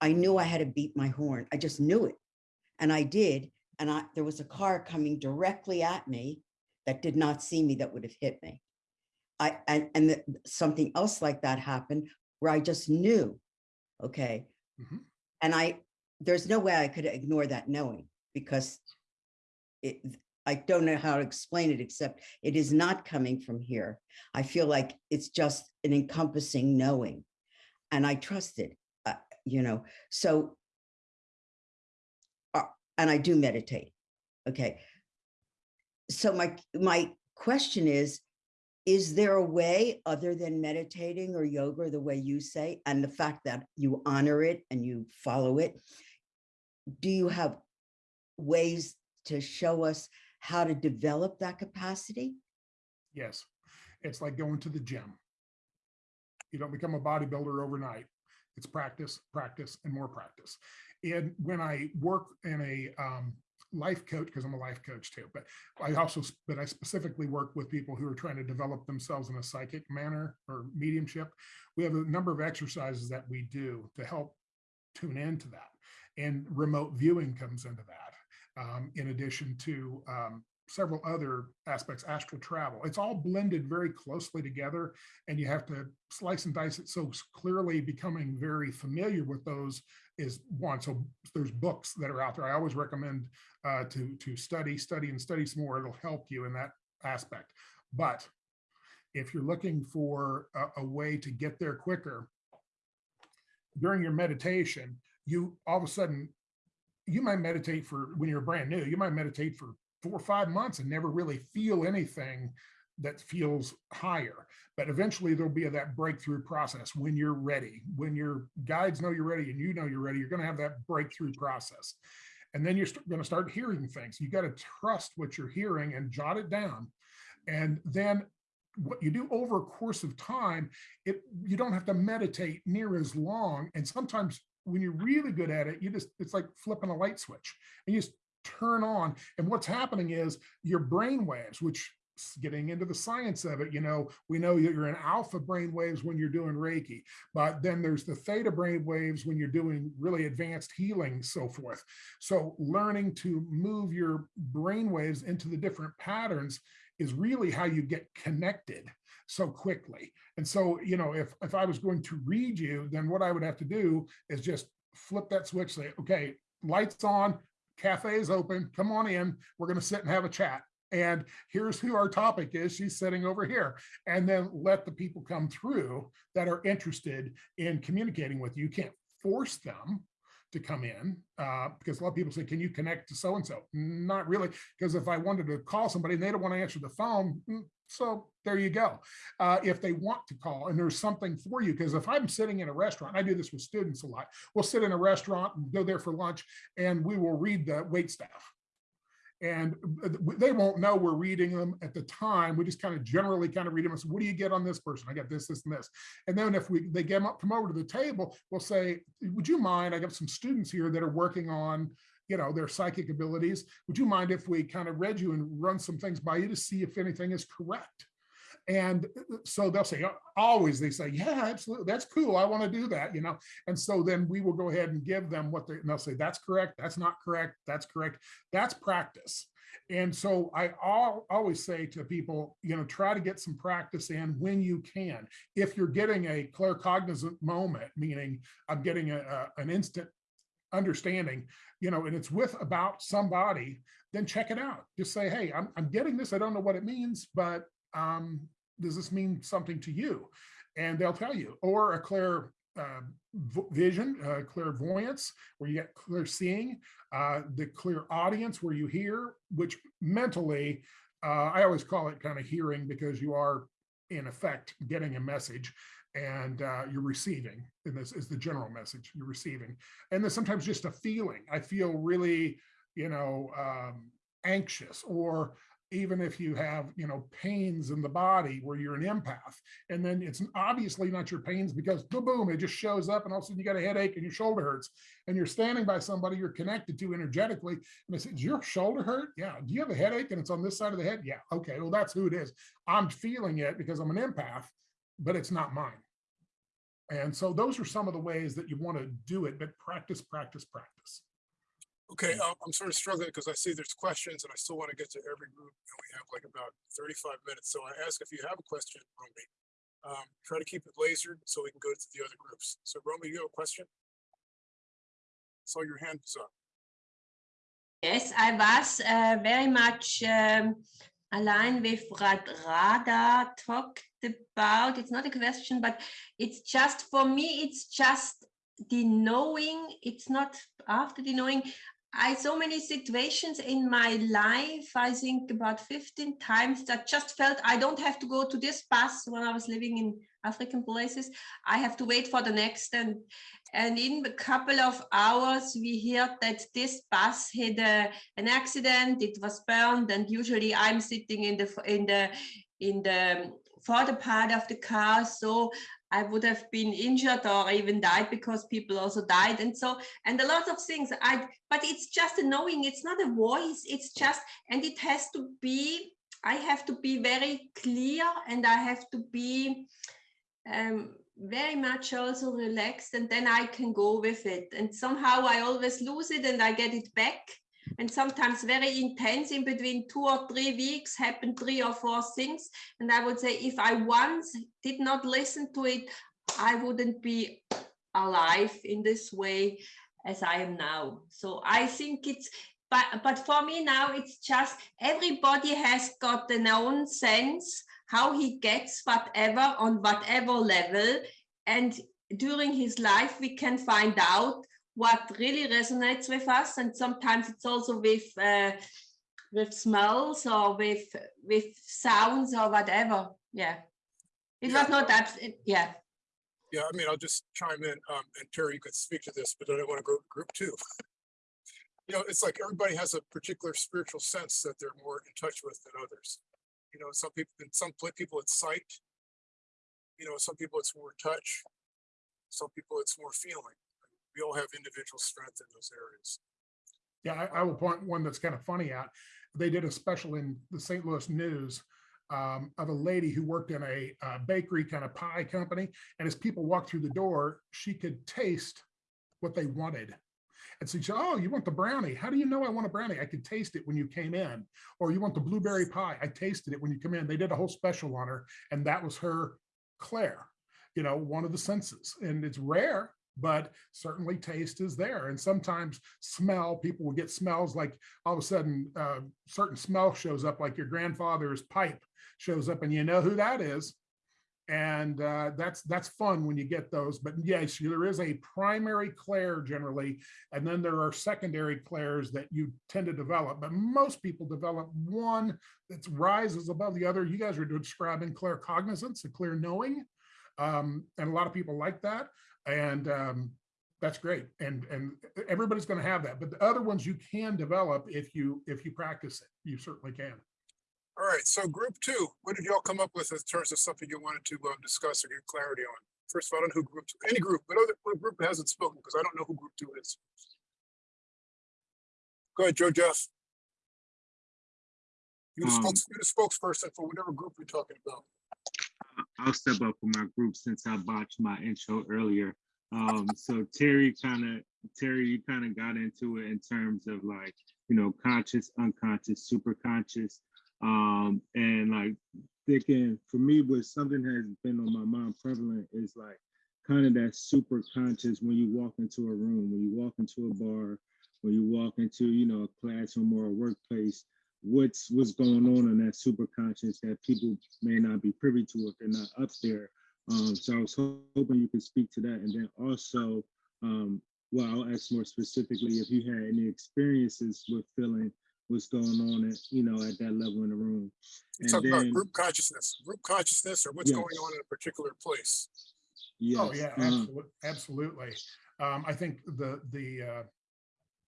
I knew I had to beat my horn. I just knew it. And I did. And I, there was a car coming directly at me that did not see me that would have hit me. I, and, and the- something else like that happened where I just knew, okay? Mhm. And I, there's no way I could ignore that knowing because it, I don't know how to explain it, except it is not coming from here. I feel like it's just an encompassing knowing. And I trust it, you know, so. uh, And I do meditate, okay? So my, my question is, is there a way other than meditating or yoga, the way you say, and the fact that you honor it and you follow it? Do you have ways to show us how to develop that capacity? Yes, it's like going to the gym. You don't become a bodybuilder overnight. It's practice, practice, and more practice. And when I work in a um, life coach, because I'm a life coach too, but I also, but I specifically work with people who are trying to develop themselves in a psychic manner or mediumship. We have a number of exercises that we do to help tune into that. And remote viewing comes into that, um, in addition to um, several other aspects, astral travel. It's all blended very closely together and you have to slice and dice it. So clearly becoming very familiar with those is one. So there's books that are out there. I always recommend uh, to, to study, study and study some more. It'll help you in that aspect. But if you're looking for a, a way to get there quicker, during your meditation, you all of a sudden, you might meditate for when you're brand new, you might meditate for four or five months and never really feel anything that feels higher. But eventually there'll be that breakthrough process when you're ready, when your guides know you're ready and you know you're ready, you're going to have that breakthrough process. And then you're going to start hearing things. You got to trust what you're hearing and jot it down. And then what you do over a course of time, it you don't have to meditate near as long. And sometimes when you're really good at it, you just it's like flipping a light switch and you just turn on. And what's happening is your brain waves, which getting into the science of it, you know, we know you're in alpha brain waves when you're doing Reiki, but then there's the theta brain waves when you're doing really advanced healing, so forth. So learning to move your brain waves into the different patterns is really how you get connected so quickly. And so, you know, if if I was going to read you, then what I would have to do is just flip that switch, say, okay, lights on, cafe is open, come on in, we're going to sit and have a chat. And here's who our topic is. She's sitting over here. And then let the people come through that are interested in communicating with you. You can't force them to come in uh, because a lot of people say, can you connect to so-and-so? Not really, because if I wanted to call somebody and they don't want to answer the phone, mm, so there you go. Uh, if they want to call and there's something for you, because if I'm sitting in a restaurant, I do this with students a lot, we'll sit in a restaurant and go there for lunch and we will read the wait staff. And uh, they won't know we're reading them at the time. We just kind of generally kind of read them and say, what do you get on this person? I got this, this, and this. And then if we they get 'em up, come over to the table, we'll say, would you mind? I got some students here that are working on you know, their psychic abilities. Would you mind if we kind of read you and run some things by you to see if anything is correct? And uh, so they'll say, always they say, yeah, absolutely. That's cool. I want to do that, you know? And so then we will go ahead and give them what they, and they'll say, that's correct. That's not correct. That's correct. That's practice. And so I al- always say to people, you know, try to get some practice in when you can. If you're getting a claircognizant moment, meaning I'm getting a, a- an instant understanding, you know, and it's with about somebody, then check it out. Just say, hey, I'm, I'm getting this. I don't know what it means, but um, does this mean something to you? And they'll tell you, or a clear uh, vision, uh, clairvoyance, where you get clear seeing, uh, the clairaudience where you hear, which mentally, uh, I always call it kind of hearing because you are in effect getting a message and uh, you're receiving and this is the general message you're receiving. And then sometimes just a feeling. I feel really you know um, anxious or even if you have, you know, pains in the body where you're an empath, and then it's obviously not your pains because boom, boom, it just shows up and all of a sudden you got a headache and your shoulder hurts and you're standing by somebody you're connected to energetically. And say, "Does your shoulder hurt? Yeah. Do you have a headache and it's on this side of the head? Yeah. Okay. Well, that's who it is. I'm feeling it because I'm an empath, but it's not mine. And so those are some of the ways that you want to do it, but practice, practice, practice. Okay, um, I'm sort of struggling because I see there's questions and I still want to get to every group and we have like about thirty-five minutes. So I ask if you have a question, Romy. Um, try to keep it lasered so we can go to the other groups. So Romy, you have a question? Saw your hand was up. Yes, I was uh, very much um, aligned with what Rada talked about. It's not a question, but it's just for me, it's just the knowing, it's not after the knowing. I so many situations in my life, I think about 15 times that just felt I don't have to go to this bus when I was living in African places. I have to wait for the next and and in a couple of hours we heard that this bus had a, an accident, it was burned, and usually I'm sitting in the in the in the further part of the car. So I would have been injured or even died because people also died. And so, and a lot of things I, but it's just a knowing, it's not a voice, it's just, and it has to be, I have to be very clear and I have to be um, very much also relaxed and then I can go with it. And somehow I always lose it and I get it back. And sometimes very intense in between two or three weeks happen three or four things. And I would say if I once did not listen to it, I wouldn't be alive in this way as I am now. So I think it's but but for me now it's just everybody has got an own sense how he gets whatever on whatever level and during his life we can find out what really resonates with us and sometimes it's also with uh, with smells or with with sounds or whatever yeah it Yeah. was not that yeah Yeah, I mean, I'll just chime in, um, and Terry, you could speak to this, but I want to go to group two. You know, it's like everybody has a particular spiritual sense that they're more in touch with than others. You know, some people, in some people it's sight. You know, some people it's more touch. Some people it's more feeling. We all have individual strength in those areas. Yeah, I, I will point one that's kind of funny out. They did a special in the St. Louis News um, of a lady who worked in a uh, bakery kind of pie company. And as people walked through the door, she could taste what they wanted. And so she said, Oh, you want the brownie? How do you know I want a brownie? I could taste it when you came in. Or you want the blueberry pie? I tasted it when you come in. They did a whole special on her, and that was her clair, you know, one of the senses. And it's rare, but certainly taste is there. And sometimes smell, people will get smells like all of a sudden, uh, certain smell shows up, like your grandfather's pipe shows up, and you know who that is. And uh, that's that's fun when you get those. But yes, there is a primary clair generally, and then there are secondary clairs that you tend to develop. But most people develop one that rises above the other. You guys are describing claircognizance, a clear knowing, um, and a lot of people like that. And um, that's great. And and everybody's going to have that. But the other ones you can develop if you if you practice it. You certainly can. All right, so group two, what did y'all come up with in terms of something you wanted to um, discuss or get clarity on? First of all, I don't know who group, two- any group, but other what group hasn't spoken because I don't know who group two is. Go ahead, Joe Jeff. You're the Um, spokes- you're the spokesperson for whatever group we're talking about. I'll step up for my group since I botched my intro earlier. Um, so Terry kind of, Terry, you kind of got into it in terms of like, you know, conscious, unconscious, super conscious. Um, and like thinking for me, what something has been on my mind prevalent is like kind of that super conscious when you walk into a room, when you walk into a bar, when you walk into, you know, a classroom or a workplace, what's what's going on in that super conscious that people may not be privy to if they're not up there. Um, so I was ho- hoping you could speak to that, and then also, um, well, I'll ask more specifically if you had any experiences with feeling what's going on at you know at that level in the room. You're And talking about group consciousness, group consciousness or what's going on in a particular place. Yes. Oh, yeah, uh, absolutely, absolutely. Um, I think the, the, uh,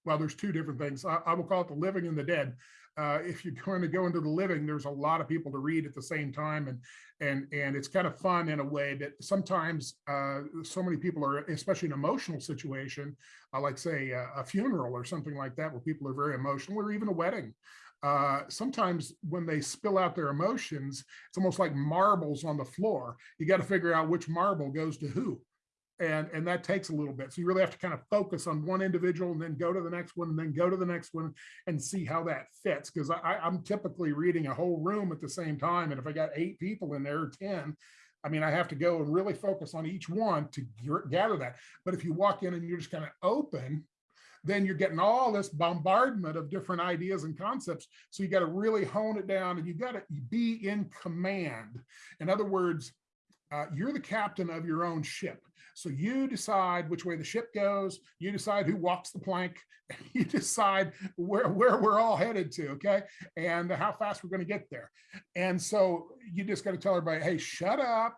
well, there's two different things. I, I will call it the living and the dead. Uh, if you're going to go into the living, there's a lot of people to read at the same time, and and and it's kind of fun in a way that sometimes uh, so many people are, especially in an emotional situation, uh, like say a, a funeral or something like that, where people are very emotional, or even a wedding. Uh, sometimes when they spill out their emotions, it's almost like marbles on the floor. You got to figure out which marble goes to who and and that takes a little bit so you really have to kind of focus on one individual and then go to the next one and then go to the next one and see how that fits because I, i'm typically reading a whole room at the same time and if i got eight people in there or 10 i mean i have to go and really focus on each one to gather that but if you walk in and you're just kind of open then you're getting all this bombardment of different ideas and concepts. So you got to really hone it down and you got to be in command. In other words, uh, you're the captain of your own ship. So you decide which way the ship goes. You decide who walks the plank. You decide where, where we're all headed to, okay? And how fast we're going to get there. And so you just got to tell everybody, hey, shut up.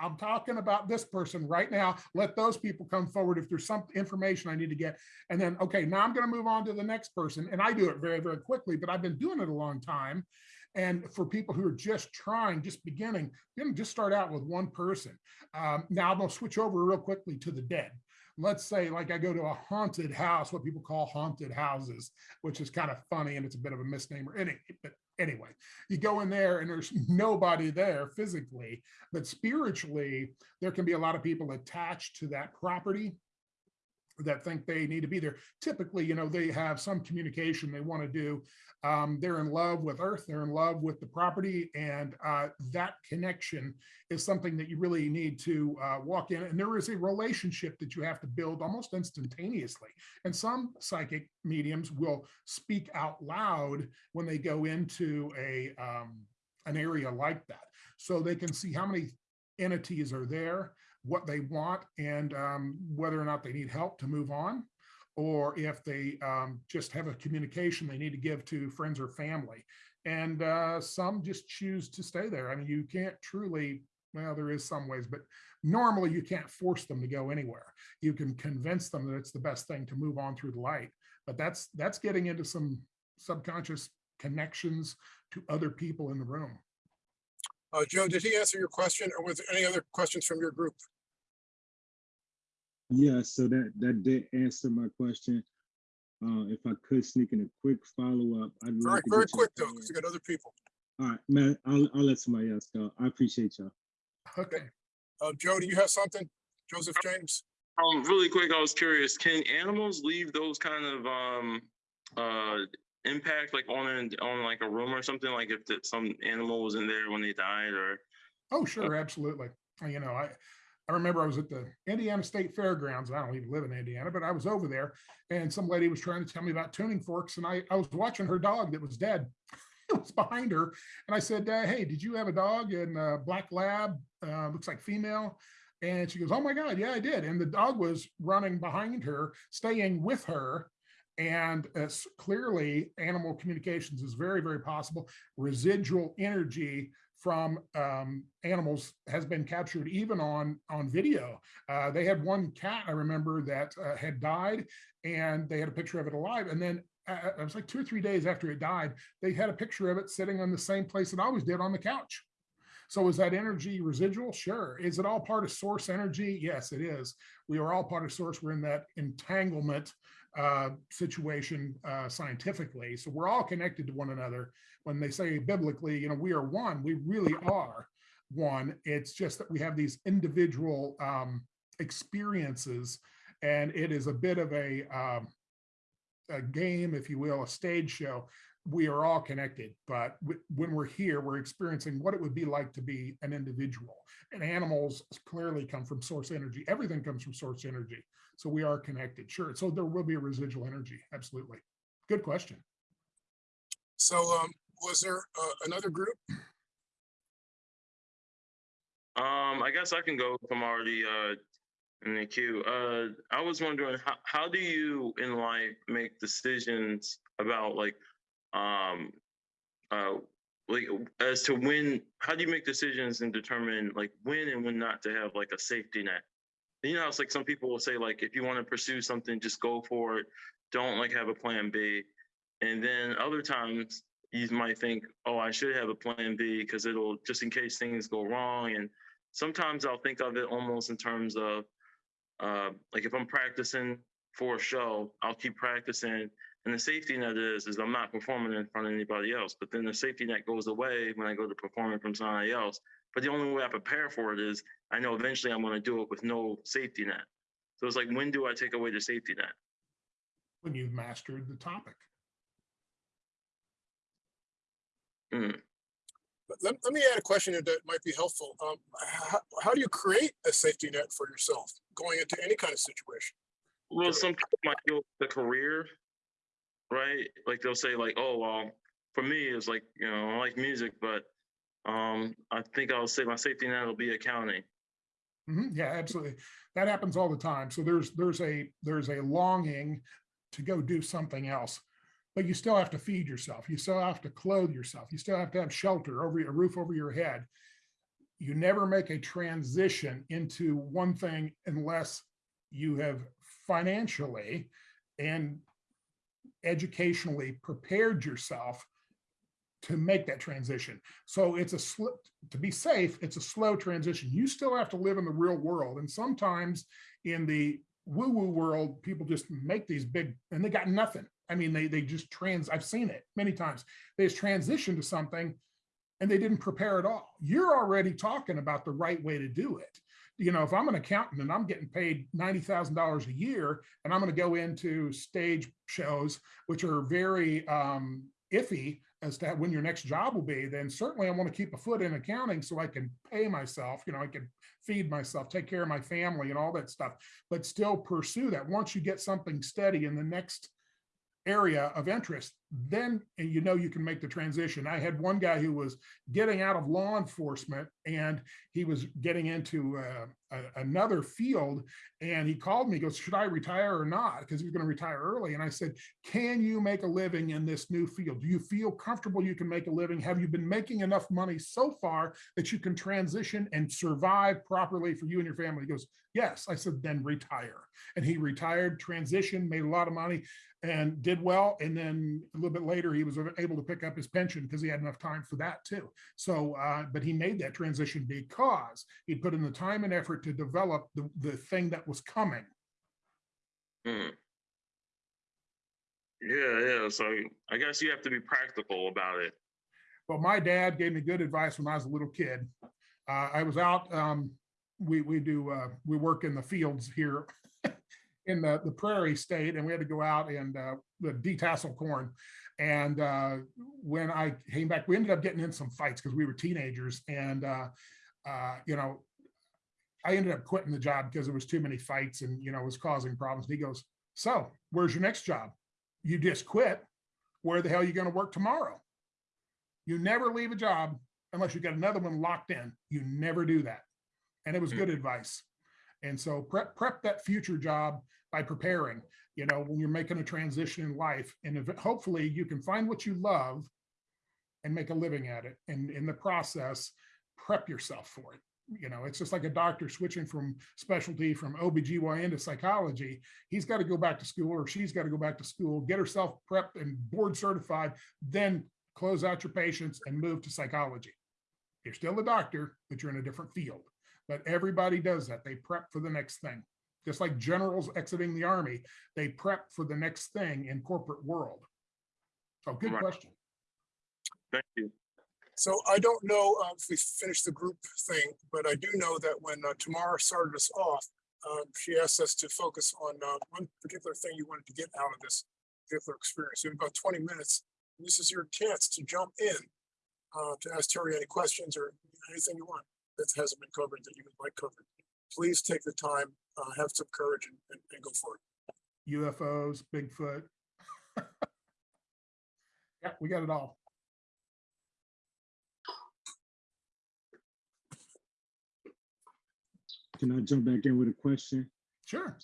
I'm talking about this person right now. Let those people come forward if there's some information I need to get. And then, okay, now I'm going to move on to the next person. And I do it very, very quickly, but I've been doing it a long time. And for people who are just trying, just beginning, you just start out with one person. Um, now I'm gonna switch over real quickly to the dead. Let's say like I go to a haunted house, what people call haunted houses, which is kind of funny and it's a bit of a misnomer. Any, but anyway, you go in there and there's nobody there physically, but spiritually, there can be a lot of people attached to that property that think they need to be there. Typically, you know, they have some communication they want to do. Um, they're in love with Earth, they're in love with the property, and uh, that connection is something that you really need to uh, walk in. And there is a relationship that you have to build almost instantaneously. And some psychic mediums will speak out loud when they go into a um, an area like that, so they can see how many entities are there what they want and um, whether or not they need help to move on or if they um, just have a communication they need to give to friends or family. And uh, some just choose to stay there. I mean, you can't truly, well, there is some ways, but normally you can't force them to go anywhere. You can convince them that it's the best thing to move on through the light. But that's that's getting into some subconscious connections to other people in the room. Uh, Joe, did he answer your question or was there any other questions from your group? Yeah, so that that did answer my question. Uh, if I could sneak in a quick follow up, I'd Very, like to very get your quick though, opinion. because we got other people. All right, man, I'll I'll let somebody else go. I appreciate y'all. Okay. Uh, Joe, do you have something? Joseph James? Um, really quick, I was curious, can animals leave those kind of, um, uh, impact like on, an- on like a room or something? Like if that some animal was in there when they died or? Oh, sure, absolutely. Uh, You know, I, I remember I was at the Indiana State Fairgrounds. I don't even live in Indiana, but I was over there and some lady was trying to tell me about tuning forks and I, I was watching her dog that was dead. It was behind her. And I said, uh, hey, did you have a dog in uh, black lab? Uh, looks like female. And she goes, oh my God, yeah, I did. And the dog was running behind her, staying with her. And clearly animal communications is very, very possible. Residual energy from um, animals has been captured even on on video. Uh, they had one cat I remember that uh, had died, and they had a picture of it alive. And then uh, it was like two or three days after it died, they had a picture of it sitting on the same place it always did on the couch. So is that energy residual? Sure. Is it all part of source energy? Yes, it is. We are all part of source. We're in that entanglement uh, situation uh, scientifically. So we're all connected to one another. When they say biblically, you know, we are one, we really are one. It's just that we have these individual um, experiences and it is a bit of a, um, a game, if you will, a stage show. We are all connected, but when we're here, we're experiencing what it would be like to be an individual. And animals clearly come from source energy. Everything comes from source energy. So we are connected. Sure. So there will be a residual energy. Absolutely. Good question. So um, was there uh, another group? Um, I guess I can go if I'm already, uh, in the queue. Uh, I was wondering, how, how do you in life make decisions about like, um, uh, like as to when, how do you make decisions and determine like when and when not to have like a safety net? You know, it's like some people will say like, if you want to pursue something, just go for it. don't like have a plan B. And then other times you might think, oh, I should have a plan B because it'll just in case things go wrong. And sometimes I'll think of it almost in terms of uh, like if I'm practicing for a show, I'll keep practicing. And the safety net is, is I'm not performing in front of anybody else. But then the safety net goes away when I go to perform in front of somebody else. But the only way I prepare for it is I know eventually I'm going to do it with no safety net. So it's like, when do I take away the safety net? When you've mastered the topic. Mm. But let, let me add a question that might be helpful. Um, how, how do you create a safety net for yourself going into any kind of situation? Well, some people might go the career, right? Like they'll say, like, oh, well, for me, it's like, you know, I like music, but um, I think I'll say my safety net will be accounting. Mhm, Yeah, absolutely. That happens all the time. So there's, there's a, there's a longing to go do something else. But you still have to feed yourself. You still have to clothe yourself. You still have to have shelter over a roof over your head. You never make a transition into one thing unless you have financially and educationally prepared yourself to make that transition. So it's a to be safe. It's a slow transition. You still have to live in the real world. And sometimes in the woo woo world, people just make these big and they got nothing. I mean, they, they just trans, I've seen it many times. They just transition to something and they didn't prepare at all. You're already talking about the right way to do it. You know, if I'm an accountant and I'm getting paid $90,000 a year and I'm going to go into stage shows, which are very um, iffy as to when your next job will be, then certainly I want to keep a foot in accounting so I can pay myself, you know, I can feed myself, take care of my family and all that stuff, but still pursue that. Once you get something steady in the next area of interest, then you know you can make the transition. I had one guy who was getting out of law enforcement and he was getting into uh, a, another field and he called me, he goes, should I retire or not? Because he was going to retire early. And I said, can you make a living in this new field? Do you feel comfortable you can make a living? Have you been making enough money so far that you can transition and survive properly for you and your family? He goes, yes. I said, then retire. And he retired, transitioned, made a lot of money and did well. And then little bit later, he was able to pick up his pension because he had enough time for that too. So, uh, but he made that transition because he put in the time and effort to develop the, the thing that was coming. Mm. Yeah, yeah. So I guess you have to be practical about it. But my dad gave me good advice when I was a little kid. Uh, I was out, um, we, we do, uh, we work in the fields here in the, the prairie state and we had to go out and uh, detassel corn. And uh, when I came back, we ended up getting in some fights because we were teenagers and, uh, uh, you know, I ended up quitting the job because there was too many fights and, you know, it was causing problems. He goes, so where's your next job? You just quit. Where the hell are you going to work tomorrow? You never leave a job unless you got another one locked in. You never do that. And it was good advice. And so prep prep that future job by preparing, you know, when you're making a transition in life. And if, hopefully you can find what you love and make a living at it. And in the process, prep yourself for it. You know, it's just like a doctor switching from specialty from OBGYN to psychology. He's got to go back to school or she's got to go back to school, get herself prepped and board certified, then close out your patients and move to psychology. You're still a doctor, but you're in a different field. But everybody does that. They prep for the next thing. Just like generals exiting the army, they prep for the next thing in corporate world. So good Right. question. Thank you. So I don't know uh, if we finished the group thing, but I do know that when uh, Tamara started us off, um, she asked us to focus on uh, one particular thing you wanted to get out of this particular experience. In about 20 minutes, this is your chance to jump in uh, to ask Terry any questions or anything you want that hasn't been covered that you would like covered. Please take the time, uh, have some courage and, and, and go for it. UFOs, Bigfoot. Yeah, we got it all. Can I jump back in with a question? Sure.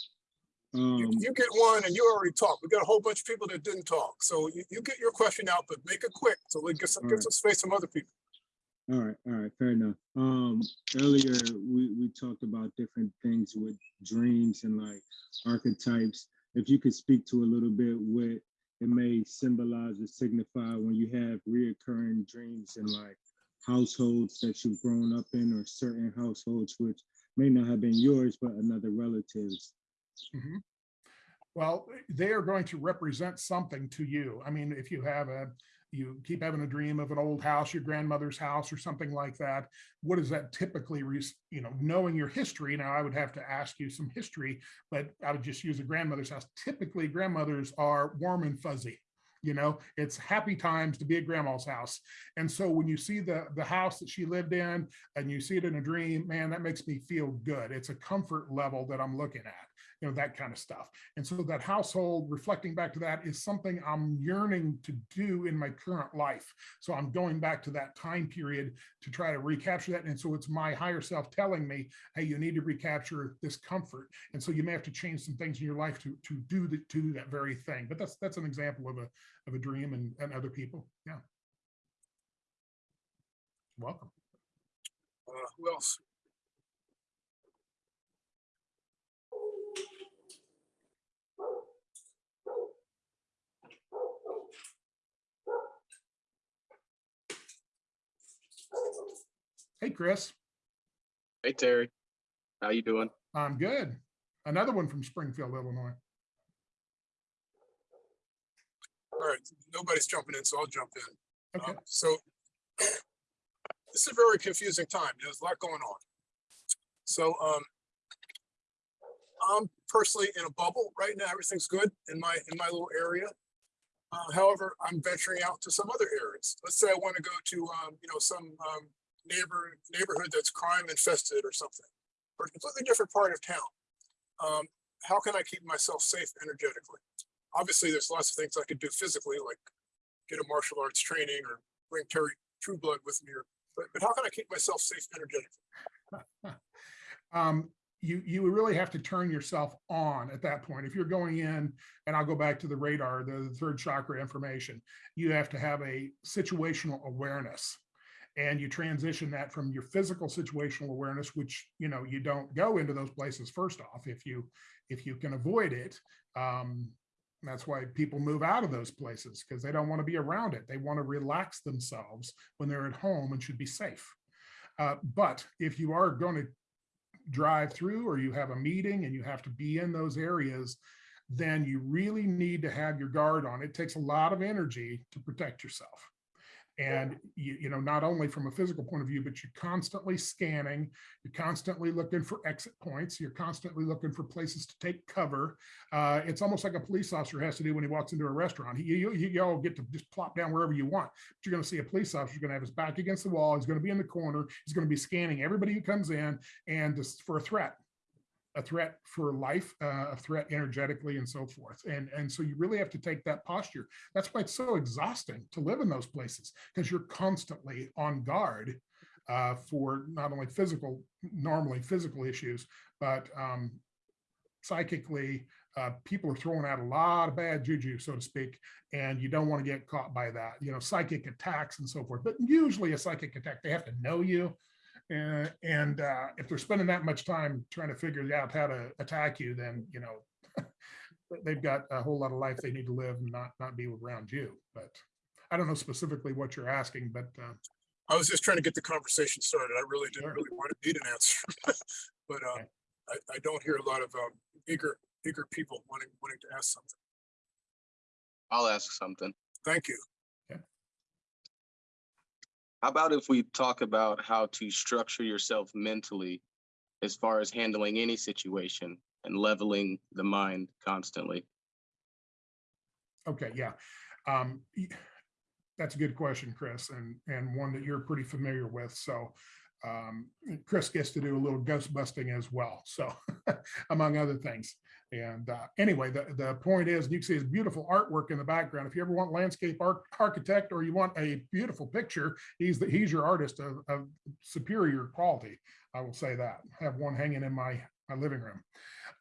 Um, You, you get one and you already talked. We got a whole bunch of people that didn't talk. So you, you get your question out, but make it quick so we get some, get Alright. some space from other people. All right, all right, fair enough. Um, earlier we, we talked about different things with dreams and like archetypes. if you could speak to a little bit what it may symbolize or signify when you have reoccurring dreams in like households that you've grown up in or certain households which may not have been yours but another relative's. Mhm. Well, they are going to represent something to you. I mean, if you have a, you keep having a dream of an old house, your grandmother's house or something like that, what is that typically, you know, knowing your history, now I would have to ask you some history, but I would just use a grandmother's house. Typically, grandmothers are warm and fuzzy. You know, it's happy times to be at grandma's house. And so when you see the the house that she lived in and you see it in a dream, man, that makes me feel good. It's a comfort level that I'm looking at, you know, that kind of stuff. And so that household, reflecting back to that, is something I'm yearning to do in my current life. So I'm going back to that time period to try to recapture that. And so it's my higher self telling me, hey, you need to recapture this comfort. And so you may have to change some things in your life to to do the, to do that very thing. But that's that's an example of a of a dream and, and other people. Yeah. Welcome. Uh, who else? Hey, Chris. Hey Terry, how you doing? I'm good. Another one from Springfield, Illinois. All right, nobody's jumping in, so I'll jump in. Okay. Um, So this is a very confusing time. There's a lot going on. So um, I'm personally in a bubble right now. Everything's good in my, in my little area. Uh, However, I'm venturing out to some other areas. Let's say I want to go to, um, you know, some um, neighbor, neighborhood that's crime infested or something, or a completely different part of town. Um, How can I keep myself safe energetically? obviously there's lots of things I could do physically, like get a martial arts training or bring Terry Trueblood with me, or, but, but how can I keep myself safe energetically? um, you you really have to turn yourself on at that point. If you're going in, and I'll go back to the radar, the third chakra information, you have to have a situational awareness. And you transition that from your physical situational awareness, which you know you don't go into those places first off. If you if you can avoid it, um, that's why people move out of those places because they don't want to be around it. They want to relax themselves when they're at home and should be safe. Uh, but if you are going to drive through or you have a meeting and you have to be in those areas, then you really need to have your guard on. It takes a lot of energy to protect yourself. And you, you know, not only from a physical point of view, but you're constantly scanning, you're constantly looking for exit points, you're constantly looking for places to take cover. Uh, it's almost like a police officer has to do when he walks into a restaurant. You, you, all get to just plop down wherever you want. But you're going to see a police officer, going to have his back against the wall, he's going to be in the corner, he's going to be scanning everybody who comes in and just for a threat a threat for life, uh, a threat energetically and so forth. And, and so you really have to take that posture. That's why it's so exhausting to live in those places because you're constantly on guard uh, for not only physical, normally physical issues, but um, psychically, uh, people are throwing out a lot of bad juju, so to speak, and you don't want to get caught by that, you know, psychic attacks and so forth. But usually a psychic attack, they have to know you. Uh, and uh, if they're spending that much time trying to figure out how to attack you, then you know they've got a whole lot of life they need to live and not not be around you. But I don't know specifically what you're asking, but uh, I was just trying to get the conversation started. I really didn't Sure. really want to need an answer. But uh, Okay. I, I don't hear a lot of um, eager, eager people wanting, wanting to ask something. I'll ask something. Thank you. How about if we talk about how to structure yourself mentally as far as handling any situation and leveling the mind constantly? okay, yeah. Um, that's a good question, Chris, and and one that you're pretty familiar with. So um, Chris gets to do a little ghost busting as well. So among other things. And uh, anyway, the, the point is, you can see his beautiful artwork in the background. If you ever want landscape arch- architect or you want a beautiful picture, he's the, he's your artist of, of superior quality. I will say that. I have one hanging in my my living room.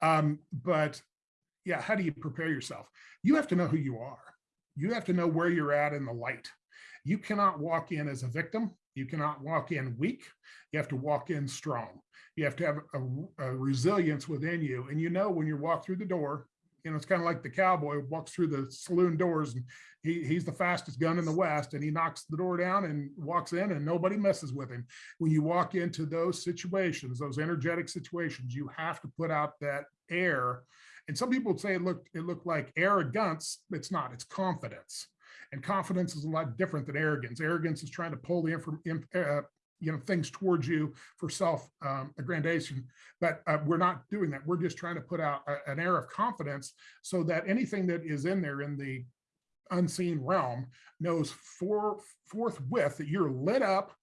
Um, but yeah, how do you prepare yourself? You have to know who you are. You have to know where you're at in the light. You cannot walk in as a victim. You cannot walk in weak. You have to walk in strong. You have to have a, a resilience within you. And you know when you walk through the door You know, it's kind of like the cowboy walks through the saloon doors and he, he's the fastest gun in the West and he knocks the door down and walks in and nobody messes with him. When you walk into those situations, those energetic situations, you have to put out that air. And some people would say it looked, it looked like arrogance. It's not, it's confidence. And confidence is a lot different than arrogance. Arrogance is trying to pull the inform, uh, you know, things towards you for self um. But uh, we're not doing that. We're just trying to put out a- an air of confidence so that anything that is in there in the unseen realm knows for forthwith that you're lit up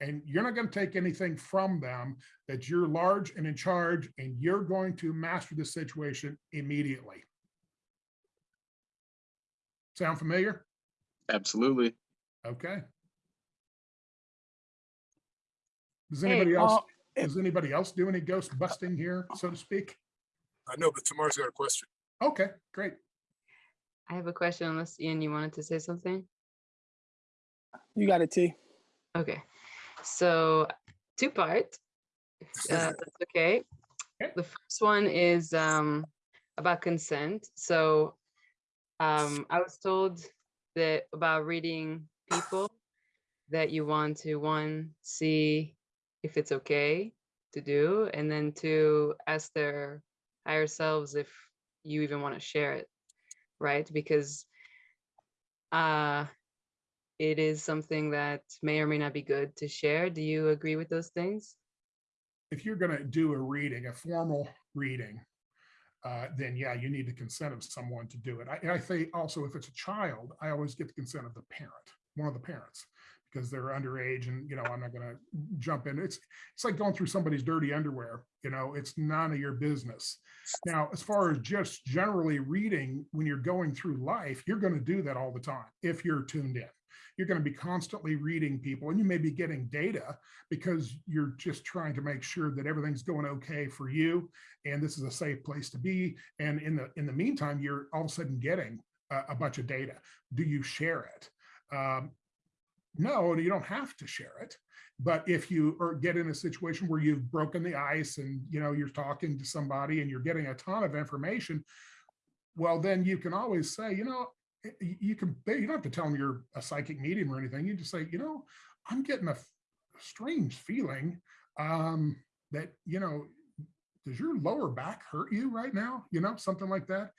and you're not going to take anything from them that you're large and in charge and you're going to master the situation immediately sound familiar Absolutely. okay does Hey, anybody else Uh, does anybody else do any ghost busting here so to speak I know, but Tamar's got a question. okay great I have a question unless Ian, you wanted to say something? You got it, T. Okay, so two part, uh, that's okay. Okay. The first one is um, about consent. So um, I was told that about reading people that you want to one see if it's okay to do, and then two ask their higher selves if you even want to share it, right? Because uh it is something that may or may not be good to share. Do you agree with those things? if you're going to do a reading, a formal reading, uh, then yeah, you need the consent of someone to do it. I, I think also if it's a child, I always get the consent of the parent, one of the parents, because they're underage and, you know, I'm not going to jump in. It's, it's like going through somebody's dirty underwear, you know, it's none of your business. Now, as far as just generally reading, when you're going through life, you're going to do that all the time if you're tuned in. You're going to be constantly reading people and you may be getting data because you're just trying to make sure that everything's going okay for you and this is a safe place to be and in the in the meantime you're all of a sudden getting a, a bunch of data. Do you share it? Um, no you don't have to share it but if you or get in a situation where you've broken the ice and you know you're talking to somebody and you're getting a ton of information well then you can always say you know you can you don't have to tell them you're a psychic medium or anything. You just say you know i'm getting a strange feeling um that you know does your lower back hurt you right now? You know something like that.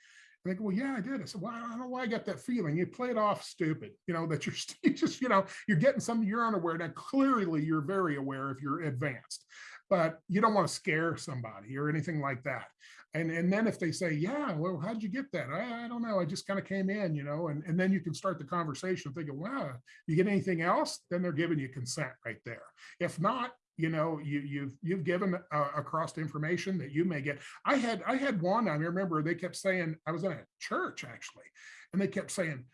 And they go well yeah i did. I said well i don't know why i got that feeling. You play it off stupid you know that you're you just you know you're getting something you're unaware. Now clearly you're very aware if you're advanced but you don't want to scare somebody or anything like that. And and then if they say yeah well how'd you get that? I, I don't know i just kind of came in you know and, and then you can start the conversation thinking wow you get anything else? Then they're giving you consent right there. If not you know you you've you've given uh, across information that you may get. I had i had one i remember they kept saying i was in a church actually and they kept saying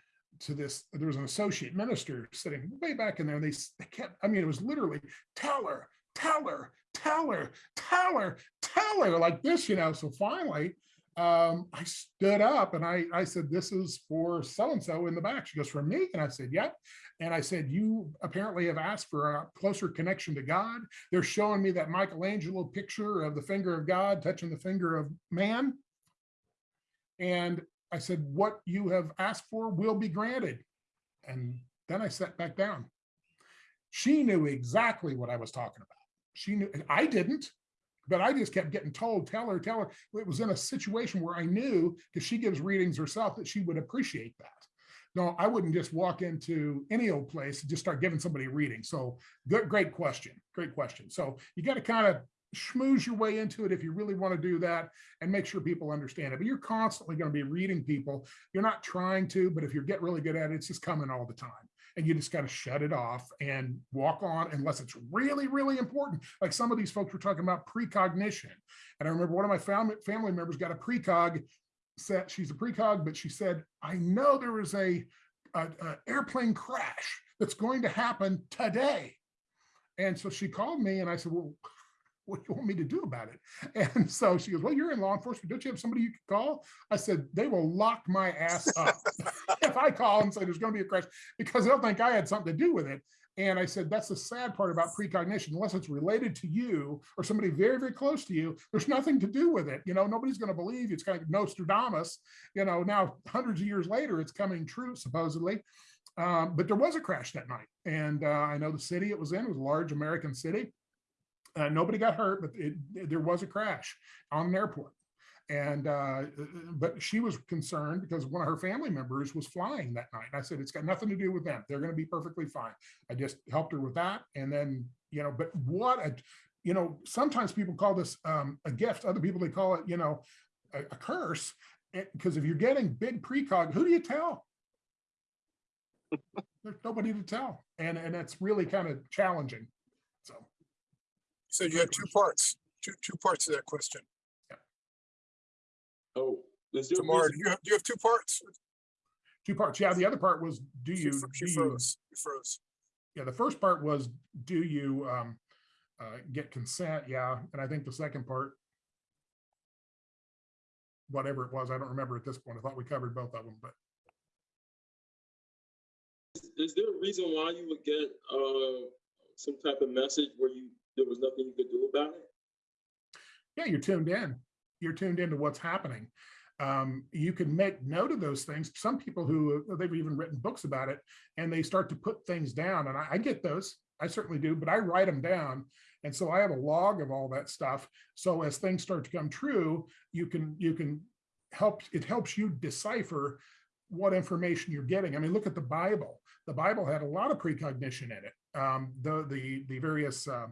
to this there was an associate minister sitting way back in there and they, they kept i mean it was literally tell her tell her tell her tell her tell her like this you know so finally um, I stood up and I, I said, this is for so-and-so in the back. She goes, for me? And I said, yep. And I said, you apparently have asked for a closer connection to God. They're showing me that Michelangelo picture of the finger of God touching the finger of man. And I said, what you have asked for will be granted. And then I sat back down. She knew exactly what I was talking about. She knew, I didn't, but I just kept getting told, tell her, tell her. It was in a situation where I knew, because she gives readings herself, that she would appreciate that. No, I wouldn't just walk into any old place and just start giving somebody a reading. So good, great question. Great question. So you got to kind of schmooze your way into it if you really want to do that and make sure people understand it. But you're constantly going to be reading people. You're not trying to, but if you get really good at it, it's just coming all the time. And you just got to shut it off and walk on unless it's really, really important. Like some of these folks were talking about precognition. And I remember one of my family, family members got a precog set. She's a precog, but she said, I know there is a, a, a airplane crash that's going to happen today. And so she called me and I said, well, what do you want me to do about it? And so she goes, well, you're in law enforcement. Don't you have somebody you can call? I said, they will lock my ass up if I call and say there's going to be a crash because they'll think I had something to do with it. And I said, that's the sad part about precognition, unless it's related to you or somebody very, very close to you, there's nothing to do with it. You know, nobody's going to believe you. it's kind of Nostradamus. You know, now hundreds of years later, it's coming true, supposedly. Um, but there was a crash that night. And uh, I know the city it was in was a large American city. Uh, nobody got hurt, but it, there was a crash on an airport. And, uh, but she was concerned because one of her family members was flying that night. And I said, it's got nothing to do with them. They're going to be perfectly fine. I just helped her with that. And then, you know, but what a, you know, sometimes people call this um, a gift. Other people, they call it, you know, a, a curse. Because if you're getting big precog, who do you tell? There's nobody to tell. And, and it's really kind of challenging. So. So you have two parts, two, two parts of that question. Oh, is there a Tamara, do you have, do you have two parts? Two parts. Yeah, the other part was, do She you, fro- She do you, froze, you froze. yeah, the first part was, do you um uh get consent? Yeah, and I think the second part, whatever it was, I don't remember at this point. I thought we covered both of them, but is- is there a reason why you would get uh some type of message where you there was nothing you could do about it? yeah, you're tuned in. You're tuned into what's happening. Um, you can make note of those things. Some people who uh, they've even written books about it and they start to put things down. And I, I get those. I certainly do, but I write them down. And so I have a log of all that stuff. So as things start to come true, you can you can help it helps you decipher what information you're getting. I mean, look at the Bible. The Bible had a lot of precognition in it. Um, the the the various uh,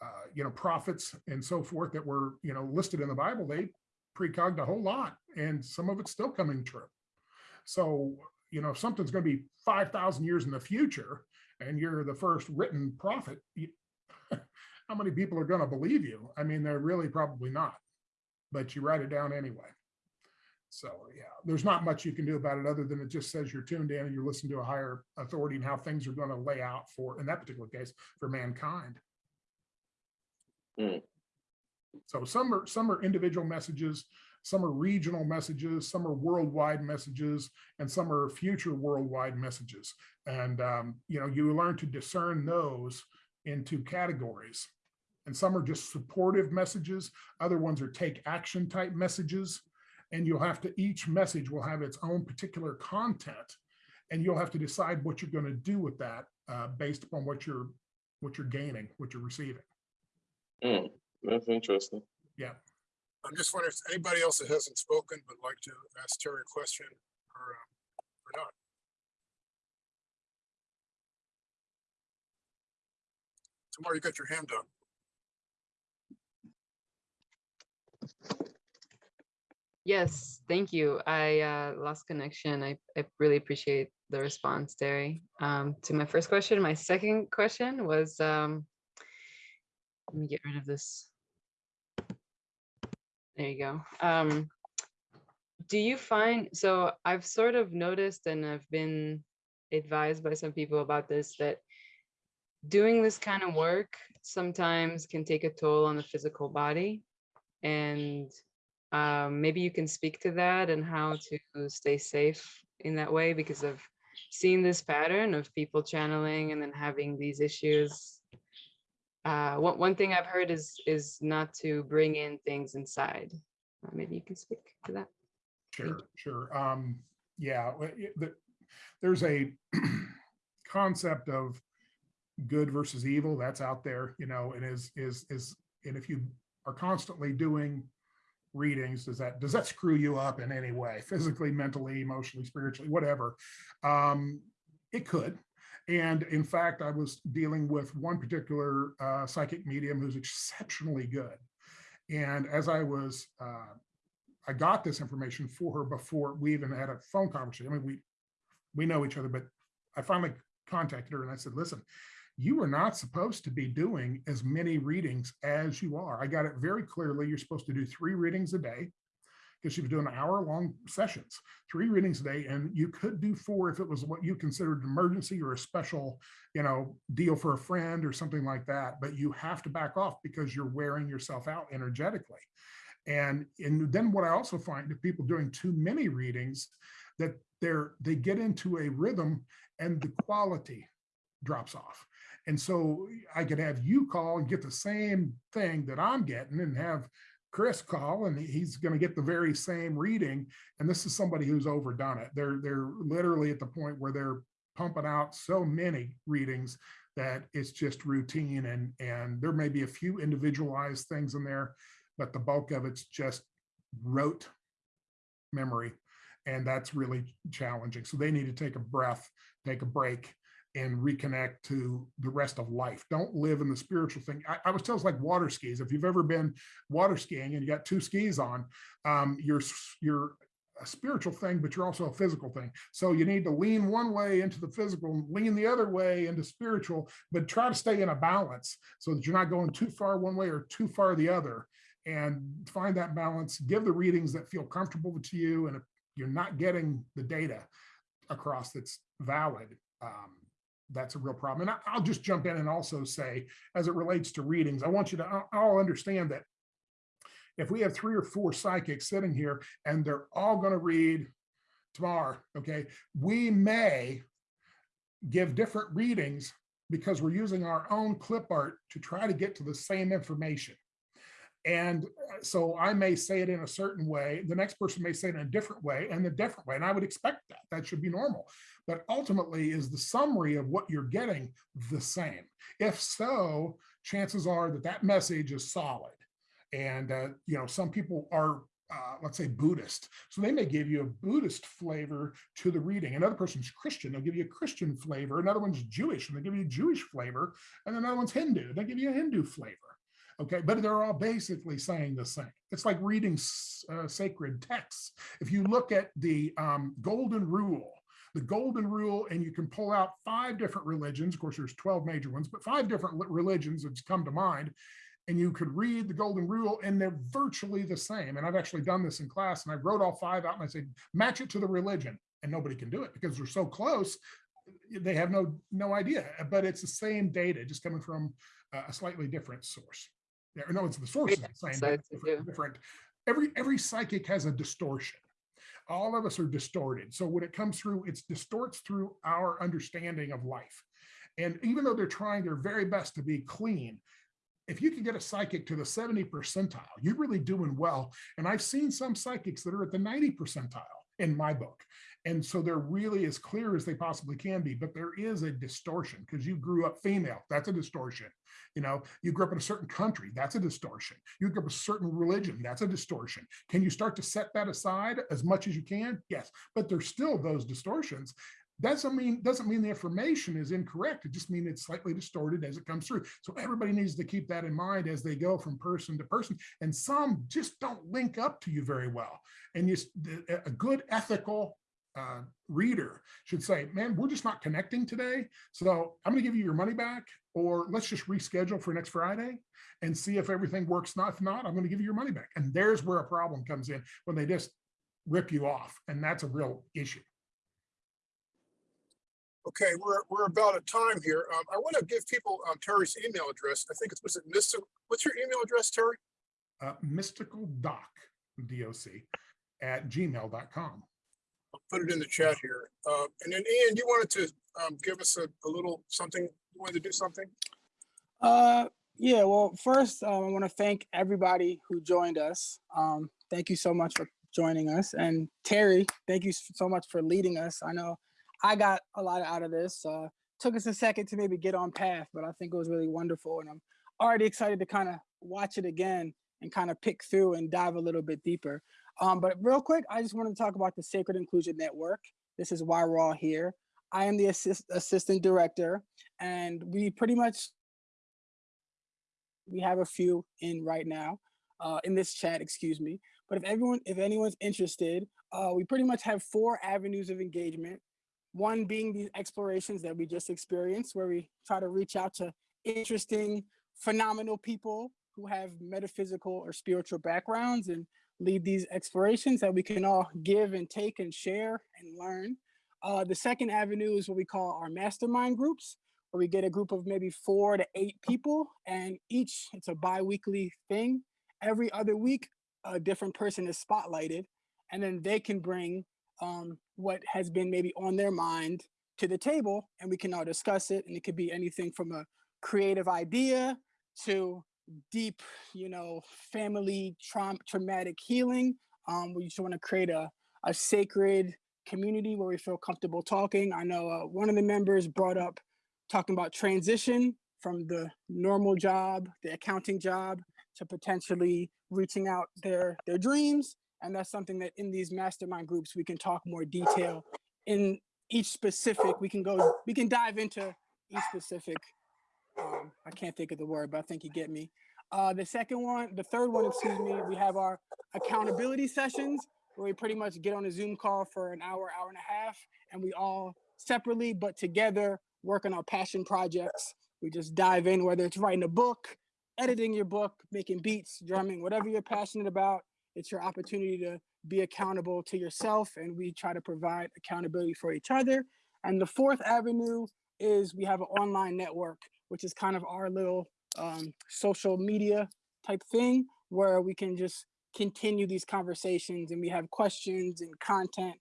uh, you know, prophets and so forth that were, you know, listed in the Bible, they precogged a whole lot and some of it's still coming true. So, you know, if something's going to be 5,000 years in the future and you're the first written prophet, you, how many people are going to believe you? I mean, they're really probably not, but you write it down anyway. So yeah, there's not much you can do about it other than it just says you're tuned in and you're listening to a higher authority and how things are going to lay out for, in that particular case, for mankind. Hmm. So some are some are individual messages, some are regional messages, some are worldwide messages, and some are future worldwide messages. And um, you know, you learn to discern those into categories. And some are just supportive messages, other ones are take action type messages. And you'll have to, each message will have its own particular content. And you'll have to decide what you're going to do with that uh, based upon what you're what you're gaining, what you're receiving. Hmm, that's interesting. Yeah. I'm just wondering if anybody else that hasn't spoken would like to ask Terry a question or, uh, or not. Tamara, you got your hand up. Yes, thank you. I uh, lost connection. I, I really appreciate the response, Terry. Um, to my first question, my second question was, um, let me get rid of this. There you go. Um, do you find, so I've sort of noticed and I've been advised by some people about this, that doing this kind of work sometimes can take a toll on the physical body. And um, maybe you can speak to that and how to stay safe in that way because I've seen this pattern of people channeling and then having these issues. Uh, one, one thing I've heard is is not to bring in things inside. Uh, maybe you can speak to that. Sure, sure. Um, yeah, it- the- there's a concept of good versus evil that's out there, you know, and is, is, is, and if you are constantly doing readings, does that, does that screw you up in any way, physically, mentally, emotionally, spiritually, whatever? Um, it could. And in fact, I was dealing with one particular uh, psychic medium who's exceptionally good. And as I was uh, I got this information for her before we even had a phone conversation. I mean, we we know each other, but I finally contacted her and I said, listen, you are not supposed to be doing as many readings as you are. I got it very clearly. You're supposed to do three readings a day because she was doing hour long sessions, three readings a day. And you could do four if it was what you considered an emergency or a special, you know, deal for a friend or something like that. But you have to back off because you're wearing yourself out energetically. And, and then what I also find if people doing too many readings, that they're they get into a rhythm and the quality drops off. And so I could have you call and get the same thing that I'm getting and have Chris call and he's going to get the very same reading. And this is somebody who's overdone it. They're they're literally at the point where they're pumping out so many readings that it's just routine and and there may be a few individualized things in there, but the bulk of it's just rote memory. And that's really challenging. So they need to take a breath, take a break, and reconnect to the rest of life. Don't live in the spiritual thing. I, I was it's like water skis. If you've ever been water skiing and you got two skis on, um, you're you're a spiritual thing, but you're also a physical thing. So you need to lean one way into the physical, lean the other way into spiritual, but try to stay in a balance so that you're not going too far one way or too far the other. And find that balance. Give the readings that feel comfortable to you, and if you're not getting the data across that's valid, um, that's a real problem. And I- I'll just jump in and also say, as it relates to readings, I want you to all- all understand that if we have three or four psychics sitting here and they're all going to read tomorrow, okay, we may give different readings because we're using our own clip art to try to get to the same information. And uh, so I may say it in a certain way, the next person may say it in a different way and a different way. And I would expect that. That should be normal. But ultimately, is the summary of what you're getting the same? If so, chances are that that message is solid. And, uh, you know, some people are, uh, let's say, Buddhist. So they may give you a Buddhist flavor to the reading. Another person's Christian, they'll give you a Christian flavor. Another one's Jewish, and they give you a Jewish flavor. And another one's Hindu, they give you a Hindu flavor. Okay, but they're all basically saying the same. It's like reading uh, sacred texts. If you look at the um, Golden Rule, the Golden Rule, and you can pull out five different religions. Of course, there's 12 major ones, but five different religions that's come to mind. And you could read the Golden Rule, and they're virtually the same. And I've actually done this in class, and I wrote all five out, and I said, match it to the religion, and nobody can do it because they're so close. They have no no idea, but it's the same data, just coming from uh, a slightly different source. Yeah, no, it's the source is the same, to different, different. Every every psychic has a distortion. All of us are distorted. So when it comes through, it distorts through our understanding of life. And even though they're trying their very best to be clean, if you can get a psychic to the 70 percentile, you're really doing well. And I've seen some psychics that are at the 90 percentile in my book. And so they're really as clear as they possibly can be, but there is a distortion because you grew up female. That's a distortion. You know, you grew up in a certain country. That's a distortion. You grew up a certain religion. That's a distortion. Can you start to set that aside as much as you can? Yes, but there's still those distortions. Doesn't mean doesn't mean the information is incorrect. It just means it's slightly distorted as it comes through. So everybody needs to keep that in mind as they go from person to person. And some just don't link up to you very well. And you, a good ethical uh, reader should say, man, we're just not connecting today. So I'm going to give you your money back, or let's just reschedule for next Friday and see if everything works. Not, if not, I'm going to give you your money back. And there's where a problem comes in when they just rip you off. And that's a real issue. Okay, we're, we're about at time here. Um, I want to give people um, Terry's email address. I think it's, was it Mr. What's your email address, Terry? Uh, mystical doc, D-O-C, at gmail.com. Put it in the chat here. Uh, and then Ian, you wanted to um, give us a, a little something, you wanted to do something? Uh, yeah. Well, first, um, I want to thank everybody who joined us. Um, thank you so much for joining us, and Terry, thank you so much for leading us. I know I got a lot out of this. Uh, took us a second to maybe get on path, but I think it was really wonderful, and I'm already excited to kind of watch it again and kind of pick through and dive a little bit deeper. Um, but real quick, I just wanted to talk about the Sacred Inclusion Network. This is why we're all here. I am the assist, assistant director, and we pretty much we have a few in right now uh, in this chat excuse me but if everyone if anyone's interested uh, we pretty much have four avenues of engagement one being these explorations that we just experienced where we try to reach out to interesting phenomenal people who have metaphysical or spiritual backgrounds and lead these explorations that we can all give and take and share and learn uh, the second avenue is what we call our mastermind groups where we get a group of maybe four to eight people and each it's a bi-weekly thing every other week a different person is spotlighted and then they can bring um, what has been maybe on their mind to the table and we can all discuss it. And it could be anything from a creative idea to deep, you know, family traum- traumatic healing. Um, we just want to create a, a sacred community where we feel comfortable talking. I know uh, one of the members brought up talking about transition from the normal job, the accounting job, to potentially reaching out their their dreams. And that's something that in these mastermind groups we can talk more detail in each specific. We can go, we can dive into each specific. Um, I can't think of the word, but I think you get me. Uh, the second one, the third one, excuse me, we have our accountability sessions where we pretty much get on a Zoom call for an hour, hour and a half, and we all separately but together work on our passion projects. We just dive in, whether it's writing a book, editing your book, making beats, drumming, whatever you're passionate about. It's your opportunity to be accountable to yourself, and we try to provide accountability for each other. And the fourth avenue is we have an online network, which is kind of our little um, social media type thing where we can just continue these conversations and we have questions and content.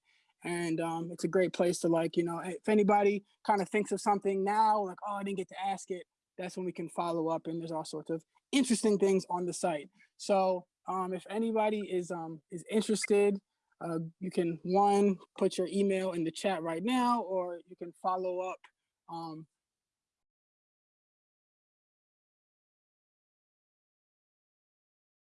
And um, it's a great place to like you know if anybody kind of thinks of something now like oh i didn't get to ask it that's when we can follow up and there's all sorts of interesting things on the site. So um, if anybody is um, is interested uh, you can one put your email in the chat right now or you can follow up um,